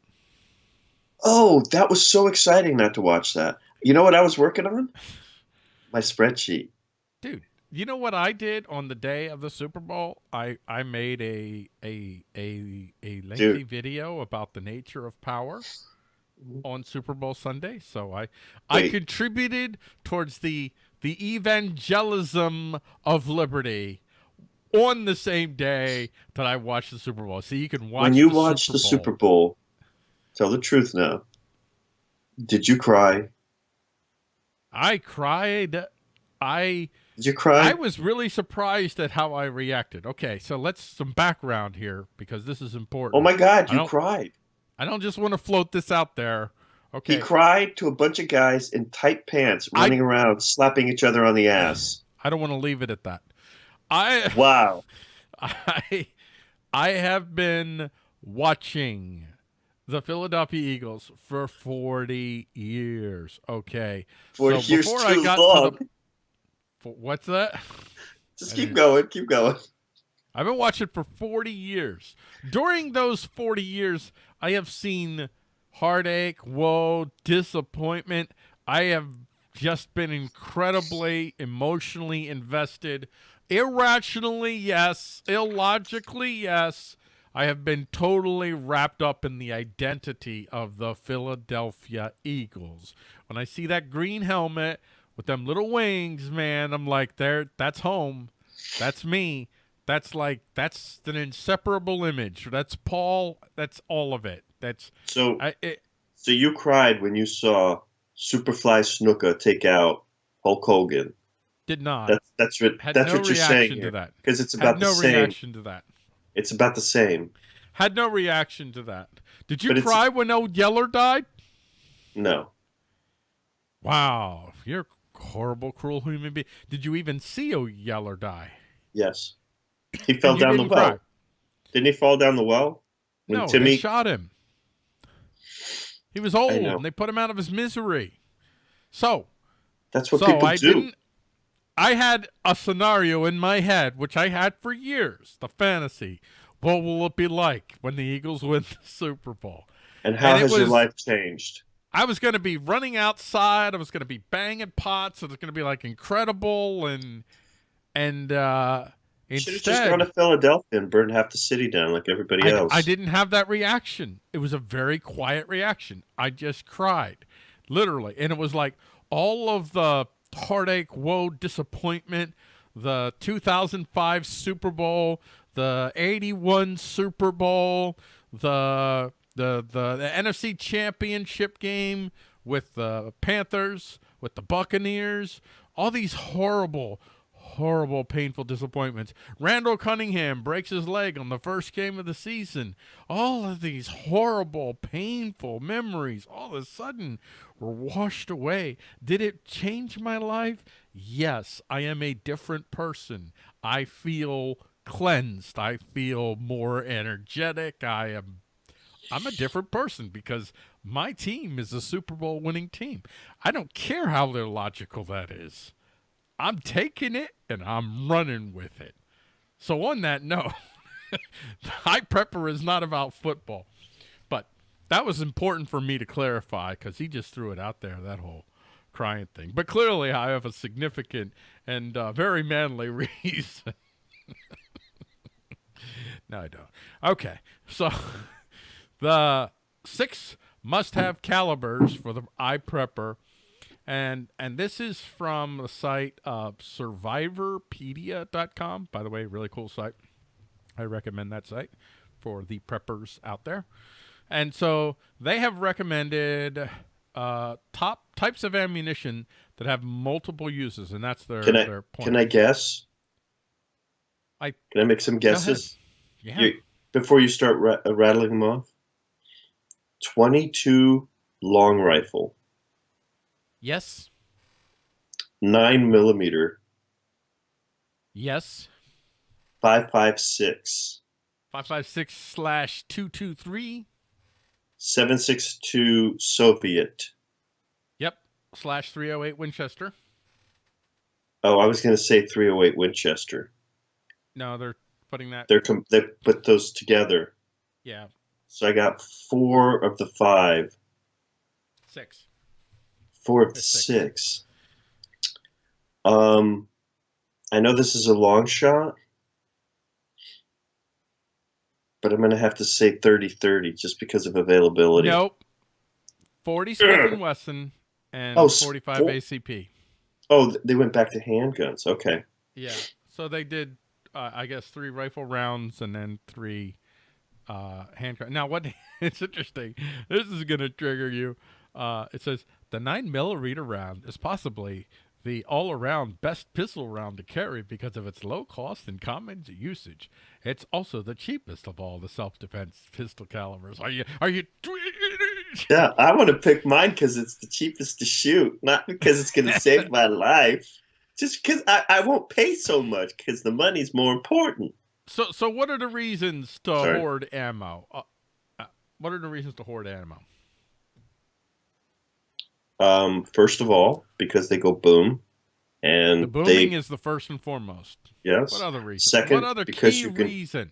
Oh, that was so exciting not to watch that. You know what I was working on? (laughs) My spreadsheet. Dude, you know what I did on the day of the Super Bowl? I I made a a a a lengthy video about the nature of power mm-hmm. on Super Bowl Sunday. So I I contributed towards the the evangelism of liberty on the same day that I watched the Super Bowl. So you can watch when you the watched Super the Bowl. Super Bowl, tell the truth now. Did you cry? I cried. I Did you cry? I was really surprised at how I reacted. Okay, so let's some background here because this is important. oh my God, you don't- cried. I don't just want to float this out there. Okay. He cried to a bunch of guys in tight pants I- running around, slapping each other on the (sighs) ass. I don't want to leave it at that. I Wow. (laughs) I I have been watching the Philadelphia Eagles for 40 years. Okay. For So years before too I got to long. the- what's that? (laughs) Just keep going, keep going. I've been watching for 40 years. During those 40 years, I have seen heartache, woe, disappointment. I have just been incredibly emotionally invested. Irrationally, yes. Illogically, yes. I have been totally wrapped up in the identity of the Philadelphia Eagles. When I see that green helmet with them little wings, man, I'm like, there that's home. That's me. That's like that's an inseparable image. That's Paul. That's all of it. That's So, I. It, so you cried when you saw Superfly Snuka take out Hulk Hogan. Did not. That's that's what had that's no what you're reaction saying to here. that. Because it's Had about no the same. reaction to that. It's about the same. Had no reaction to that. Did you But cry when old Yeller died? No. Wow, you're a horrible, cruel human being. Did you even see old Yeller die? Yes. He fell down the well. cry? Didn't he fall down the well? When No, Timmy they shot him. He was old, and they put him out of his misery. So, That's what so people I do. didn't. I had a scenario in my head, which I had for years, the fantasy. What will it be like when the Eagles win the Super Bowl? And how and has your was- life changed? I was going to be running outside. I was going to be banging pots. It was going to be like incredible, and and uh, Should have just gone to Philadelphia and burned half the city down like everybody I, else. I didn't have that reaction. It was a very quiet reaction. I just cried, literally. And it was like all of the heartache, woe, disappointment, the 2005 Super Bowl, the 81 Super Bowl, the the the, the NFC Championship game with the Panthers, with the Buccaneers, all these horrible, horrible, painful disappointments. Randall Cunningham breaks his leg on the first game of the season. All of these horrible, painful memories all of a sudden were washed away. Did it change my life? Yes, I am a different person. I feel cleansed. I feel more energetic. I am I'm a different person because my team is a Super Bowl winning team. I don't care how illogical that is. I'm taking it and I'm running with it. So on that note, (laughs) high prepper is not about football. But that was important for me to clarify because he just threw it out there, that whole crying thing. But clearly I have a significant and uh, very manly (laughs) reason. (laughs) no, I don't. Okay. So the six must-have calibers for the iPrepper, and and this is from the site uh, Survivopedia.com. By the way, really cool site. I recommend that site for the preppers out there. And so they have recommended uh, top types of ammunition that have multiple uses, and that's their Can I their point. can I guess? I- can I make some guesses Yeah. You- before you start ra- rattling them off? Twenty-two long rifle, yes. nine millimeter, Yes. Five five six. Five five six slash two two three. seven six two Soviet. Yep. Slash three oh eight Winchester. Oh, I was going to say three hundred eight Winchester. No, they're putting that. They're com- they put those together. yeah, So I got four of the five, six. Four of the Six. six. Um, I know this is a long shot, but I'm going to have to say 30-30 just because of availability. Nope. Forty Smith and (clears throat) Wesson and Oh, forty five four- ACP. Oh, they went back to handguns. Okay. Yeah. So they did, uh, I guess, three rifle rounds and then three uh, handgun. Now, what? (laughs) it's interesting. This is going to trigger you. Uh, it says the nine millimeter round is possibly the all-around best pistol round to carry because of its low cost and common usage. It's also the cheapest of all the self-defense pistol calibers. Are you? Are you? Yeah, I want to pick mine because it's the cheapest to shoot, not because it's going to save (laughs) my life. Just because I, I won't pay so much because the money's more important. So, so what are the reasons to Sorry. hoard ammo? Uh, uh, what are the reasons to hoard ammo? Um, first of all, because they go boom, and The booming they is the first and foremost. yes, What other reason? Second, what other because key you can- reason?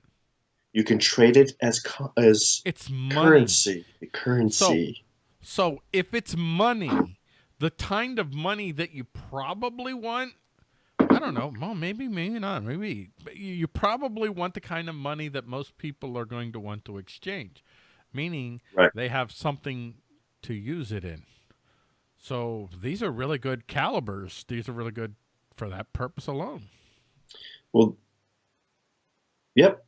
you can trade it as as It's money. currency. Currency. So if it's money, the kind of money that you probably want, I don't know. Well, maybe, maybe not. Maybe but you, you probably want the kind of money that most people are going to want to exchange, meaning Right. they have something to use it in. So these are really good calibers. These are really good for that purpose alone. Well, yep.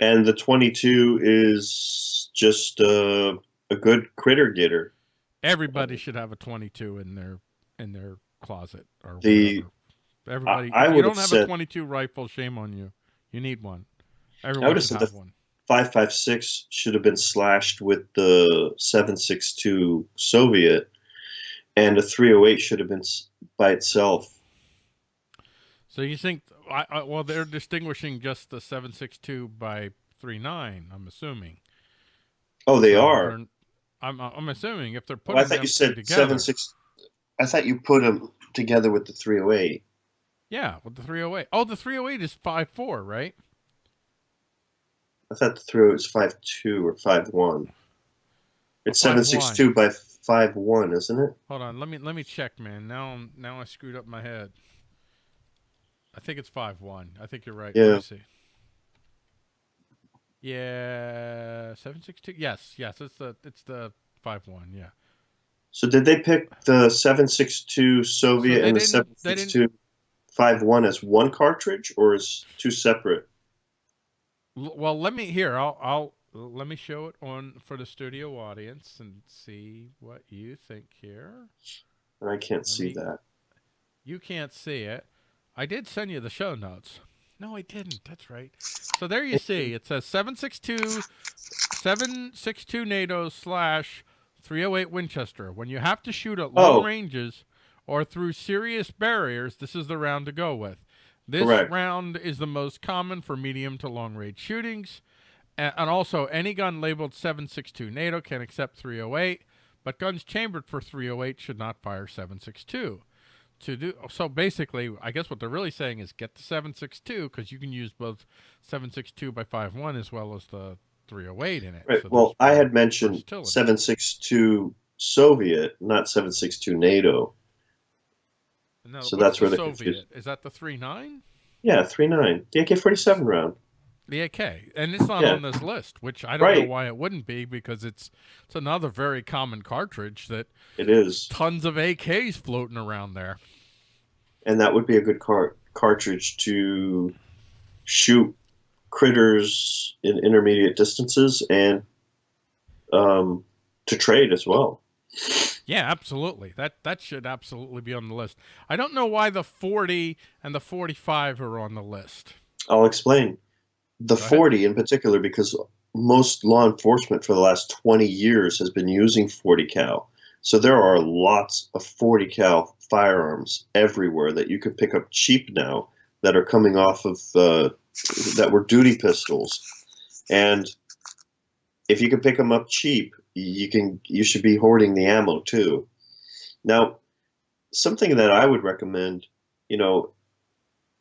And the 22 is just uh, a good critter getter. Everybody should have a 22 in their in their closet or The- whatever. Everybody, I if you don't have have a 22 rifle, shame on you. You need one. Everyone have should said have the- one. 556 should have been slashed with the 762 Soviet, and a 308 should have been by itself. So you think? I, I, well, they're distinguishing just the 762 by 39. I'm assuming. Oh, they So are. I'm I'm assuming if they're putting I thought you said together. seven six. I thought you put them together with the 308. Yeah, with the 308. Oh, the 308 is 5.4, right? I thought the 308 was 5.2 or 5.1. It's Oh, 5.1. 762 by 5.1, isn't it? Hold on, let me let me check, man. Now I'm now I screwed up my head. I think it's five one. I think you're right. Yeah. Yeah, seven six two. Yes, yes. It's the it's the five one. Yeah. So did they pick the 762 Soviet they and the didn't- they didn't- 762 51 as one cartridge or as two separate? Well, let me here. I'll I'll let me show it on for the studio audience and see what you think here. I can't see me- that. You can't see it. I did send you the show notes. No, I didn't. That's right. So there you see. It says 762 762 NATO slash 308 Winchester. When you have to shoot at long Oh. ranges or through serious barriers, this is the round to go with. This Correct. round is the most common for medium to long range shootings. And also, any gun labeled 762 NATO can accept 308, but guns chambered for 308 should not fire 762 to do so basically i guess what they're really saying is get the 762 because you can use both 762 by 51 as well as the 308 in it Right. So well, I had mentioned versatility. 762 Soviet, not 762 NATO. no, so that's where the soviet is that the 39 Yeah, 39. The AK 47 round. The ak and it's not Yeah. on this list which i don't know why it wouldn't be because it's it's another very common cartridge that It is. tons of ak's floating around there And that would be a good car- cartridge to shoot critters in intermediate distances and um, to trade as well. Yeah, absolutely. That that should absolutely be on the list. I don't know why the 40 and the 45 are on the list. I'll explain. The Go ahead. 40 in particular, because most law enforcement for the last 20 years has been using 40 cal. So there are lots of 40 cal firearms everywhere that you can pick up cheap now that are coming off of uh, that were duty pistols. And if you can pick them up cheap, you can you should be hoarding the ammo too. Now, something that I would recommend, you know,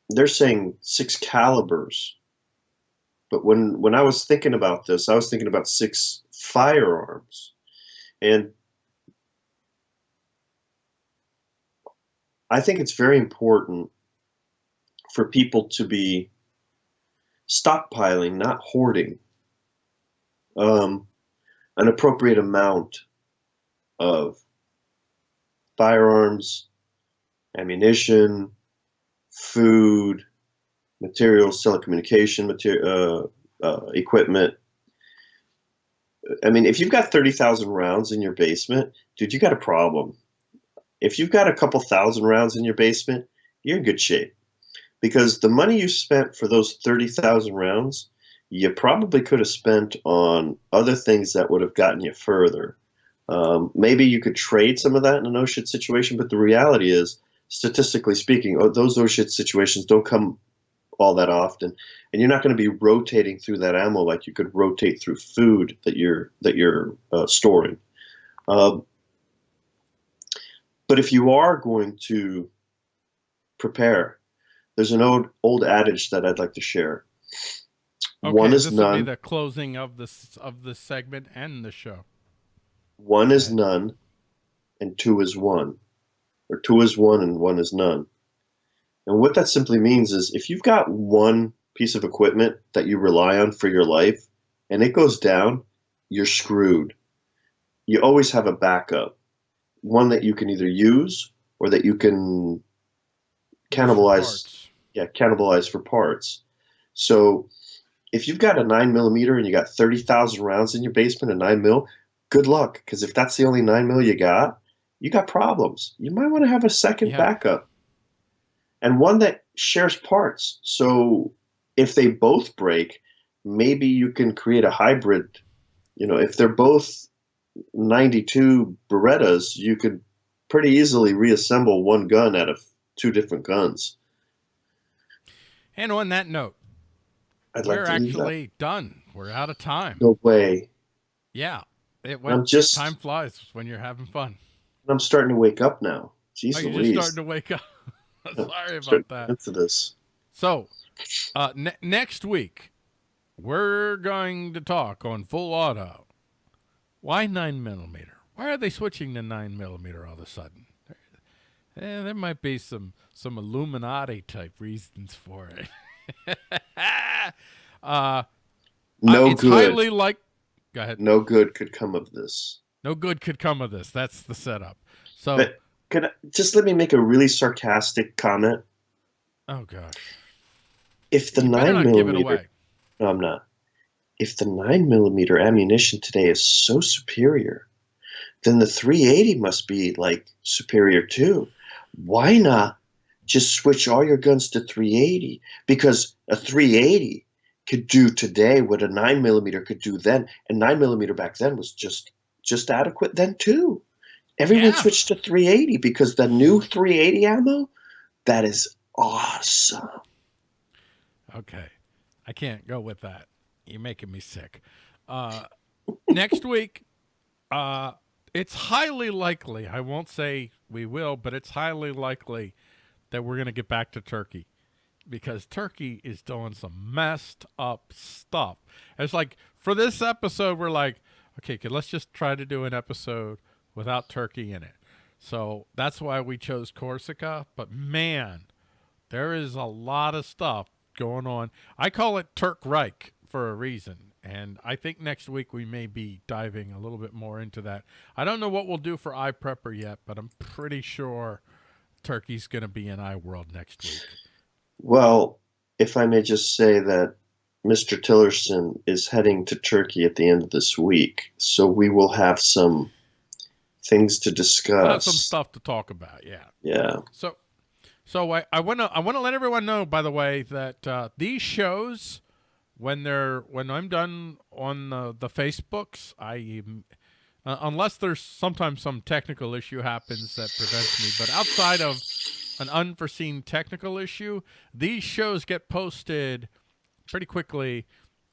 they're saying six calibers. But when when I was thinking about this, I was thinking about six firearms. And I think it's very important for people to be stockpiling, not hoarding, um, an appropriate amount of firearms, ammunition, food, materials, telecommunication material, uh, uh, equipment. I mean, if you've got 30,000 rounds in your basement, dude, you got a problem. If you've got a couple thousand rounds in your basement, you're in good shape. Because the money you spent for those 30,000 rounds, you probably could have spent on other things that would have gotten you further. Um, maybe you could trade some of that in a no shit situation, but the reality is, statistically speaking, oh, those no shit situations don't come all that often, and you're not going to be rotating through that ammo like you could rotate through food that you're that you're uh, storing. Um, but if you are going to prepare, there's an old old adage that I'd like to share. Okay, One is this will be none. the closing of this of the segment and the show. One is none, and two is one, or two is one and one is none. And what that simply means is if you've got one piece of equipment that you rely on for your life and it goes down, you're screwed. You always have a backup, one that you can either use or that you can cannibalize yeah, cannibalize for parts. So if you've got a nine millimeter and you got thirty thousand rounds in your basement, a nine mil, good luck. Because if that's the only nine mil you got, you got problems. You might want to have a second Yeah. backup, and one that shares parts. So if they both break, maybe you can create a hybrid. You know, if they're both ninety-two Berettas, you could pretty easily reassemble one gun out of two different guns. And on that note, I'd we're like actually done. We're out of time. No way. Yeah, it went, I'm just- time flies when you're having fun. I'm starting to wake up now. Jeez Oh, you're Louise. just starting to wake up. (laughs) Sorry about that. get Into this. So, uh, ne- next week, we're going to talk on full auto. Why nine millimeter? Why are they switching to nine millimeter all of a sudden? Eh, there might be some some Illuminati type reasons for it. (laughs) uh, No uh, it's good. highly like. Go ahead. No good could come of this. No good could come of this. That's the setup. So, But (laughs) could just let me make a really sarcastic comment. oh gosh, If the you nine not give it millimeter, no, I'm not. if the 9 millimeter ammunition today is so superior, then the 380 must be like superior too. Why not just switch all your guns to 380? Because a 380 could do today what a 9 millimeter could do then, and 9 millimeter back then was just just adequate then too. Everyone Yeah. switched to 380 because the new 380 ammo, that is awesome. Okay. I can't go with that. You're making me sick. Uh, (laughs) next week, uh, it's highly likely, I won't say we will, but it's highly likely that we're going to get back to Turkey because Turkey is doing some messed up stuff. It's like for this episode, we're like, okay, okay, let's just try to do an episode without Turkey in it. So that's why we chose Corsica. But man, there is a lot of stuff going on. I call it Turk Reich for a reason. And I think next week we may be diving a little bit more into that. I don't know what we'll do for iPrepper yet, but I'm pretty sure Turkey's going to be in iWorld next week. Well, if I may just say that Mr. Tillerson is heading to Turkey at the end of this week, so we will have some things to discuss. some stuff to talk about. Yeah. Yeah. So, so I, I want to I want to let everyone know, by the way, that uh, these shows, when they're when I'm done on the, the Facebooks, I uh, unless there's sometimes some technical issue happens that prevents me, but outside of an unforeseen technical issue, these shows get posted pretty quickly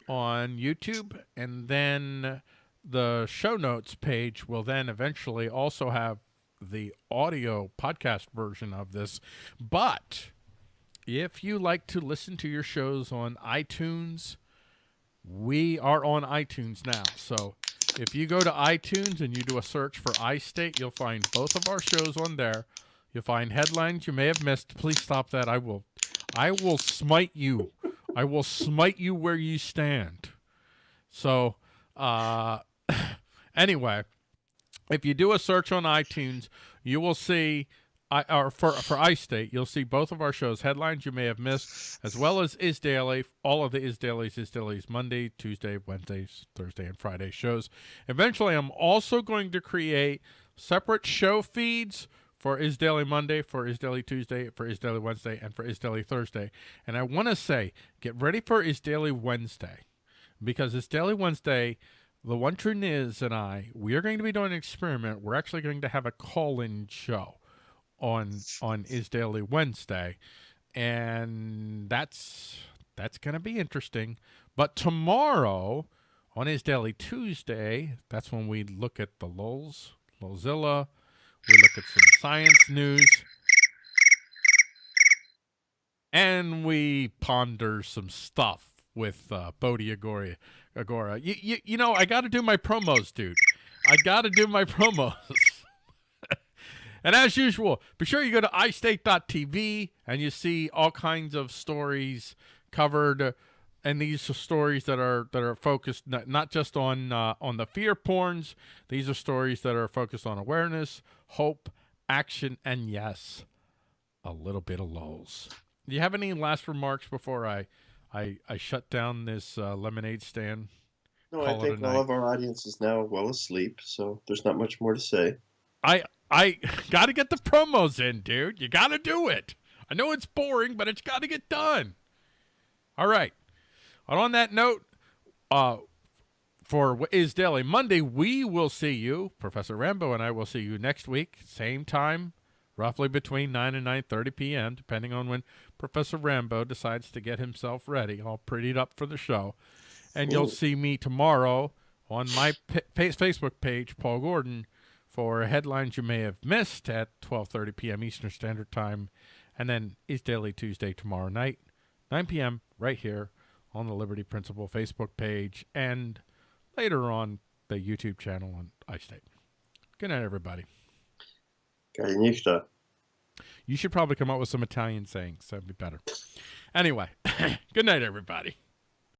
on YouTube, and then the show notes page will then eventually also have the audio podcast version of this. But if you like to listen to your shows on iTunes, we are on iTunes now. So if you go to iTunes and you do a search for iState, you'll find both of our shows on there. You'll find headlines you may have missed. Please stop that. I will I will smite you. I will smite you where you stand. So uh anyway, if you do a search on iTunes, you will see, or for for iState, you'll see both of our shows, headlines you may have missed, as well as Is Daily, all of the Is Dailies, Is Dailies, Monday, Tuesday, Wednesdays, Thursday, and Friday shows. Eventually, I'm also going to create separate show feeds for Is Daily Monday, for Is Daily Tuesday, for Is Daily Wednesday, and for Is Daily Thursday. And I want to say, get ready for Is Daily Wednesday, because Is Daily Wednesday the one true Niz and I, we are going to be doing an experiment. We're actually going to have a call-in show on on Is Daily Wednesday, and that's that's going to be interesting. But tomorrow on Is Daily Tuesday, that's when we look at the lulls, Lulzilla. We look at some science news, and we ponder some stuff with uh, Bodhi Agora. Agora. You, you, you know, I got to do my promos, dude. I got to do my (laughs) promos. and as usual, be sure you go to iState.tv and you see all kinds of stories covered. And these are stories that are that are focused not, not just on uh, on the fear porns. These are stories that are focused on awareness, hope, action, and yes, a little bit of lulls. Do you have any last remarks before I I, I shut down this uh, lemonade stand. No, I think all of our audience is now well asleep, so there's not much more to say. I I (laughs) got to get the promos in, dude. You got to do it. I know it's boring, but it's got to get done. All right. And on that note, uh, for what is Daily Monday, we will see you, Professor Rambo and I will see you next week, same time, roughly between 9 and 9.30 p.m., depending on when Professor Rambo decides to get himself ready, all prettied up for the show. And you'll see me tomorrow on my Facebook page, Paul Gordon, for headlines you may have missed at 12:30 p.m. Eastern Standard Time, and then is Daily Tuesday tomorrow night, 9 p.m. right here on the Liberty Principle Facebook page, and later on the YouTube channel on iState. Good night, everybody. You should probably come up with some Italian sayings. That'd be better. Anyway, (laughs) good night, everybody.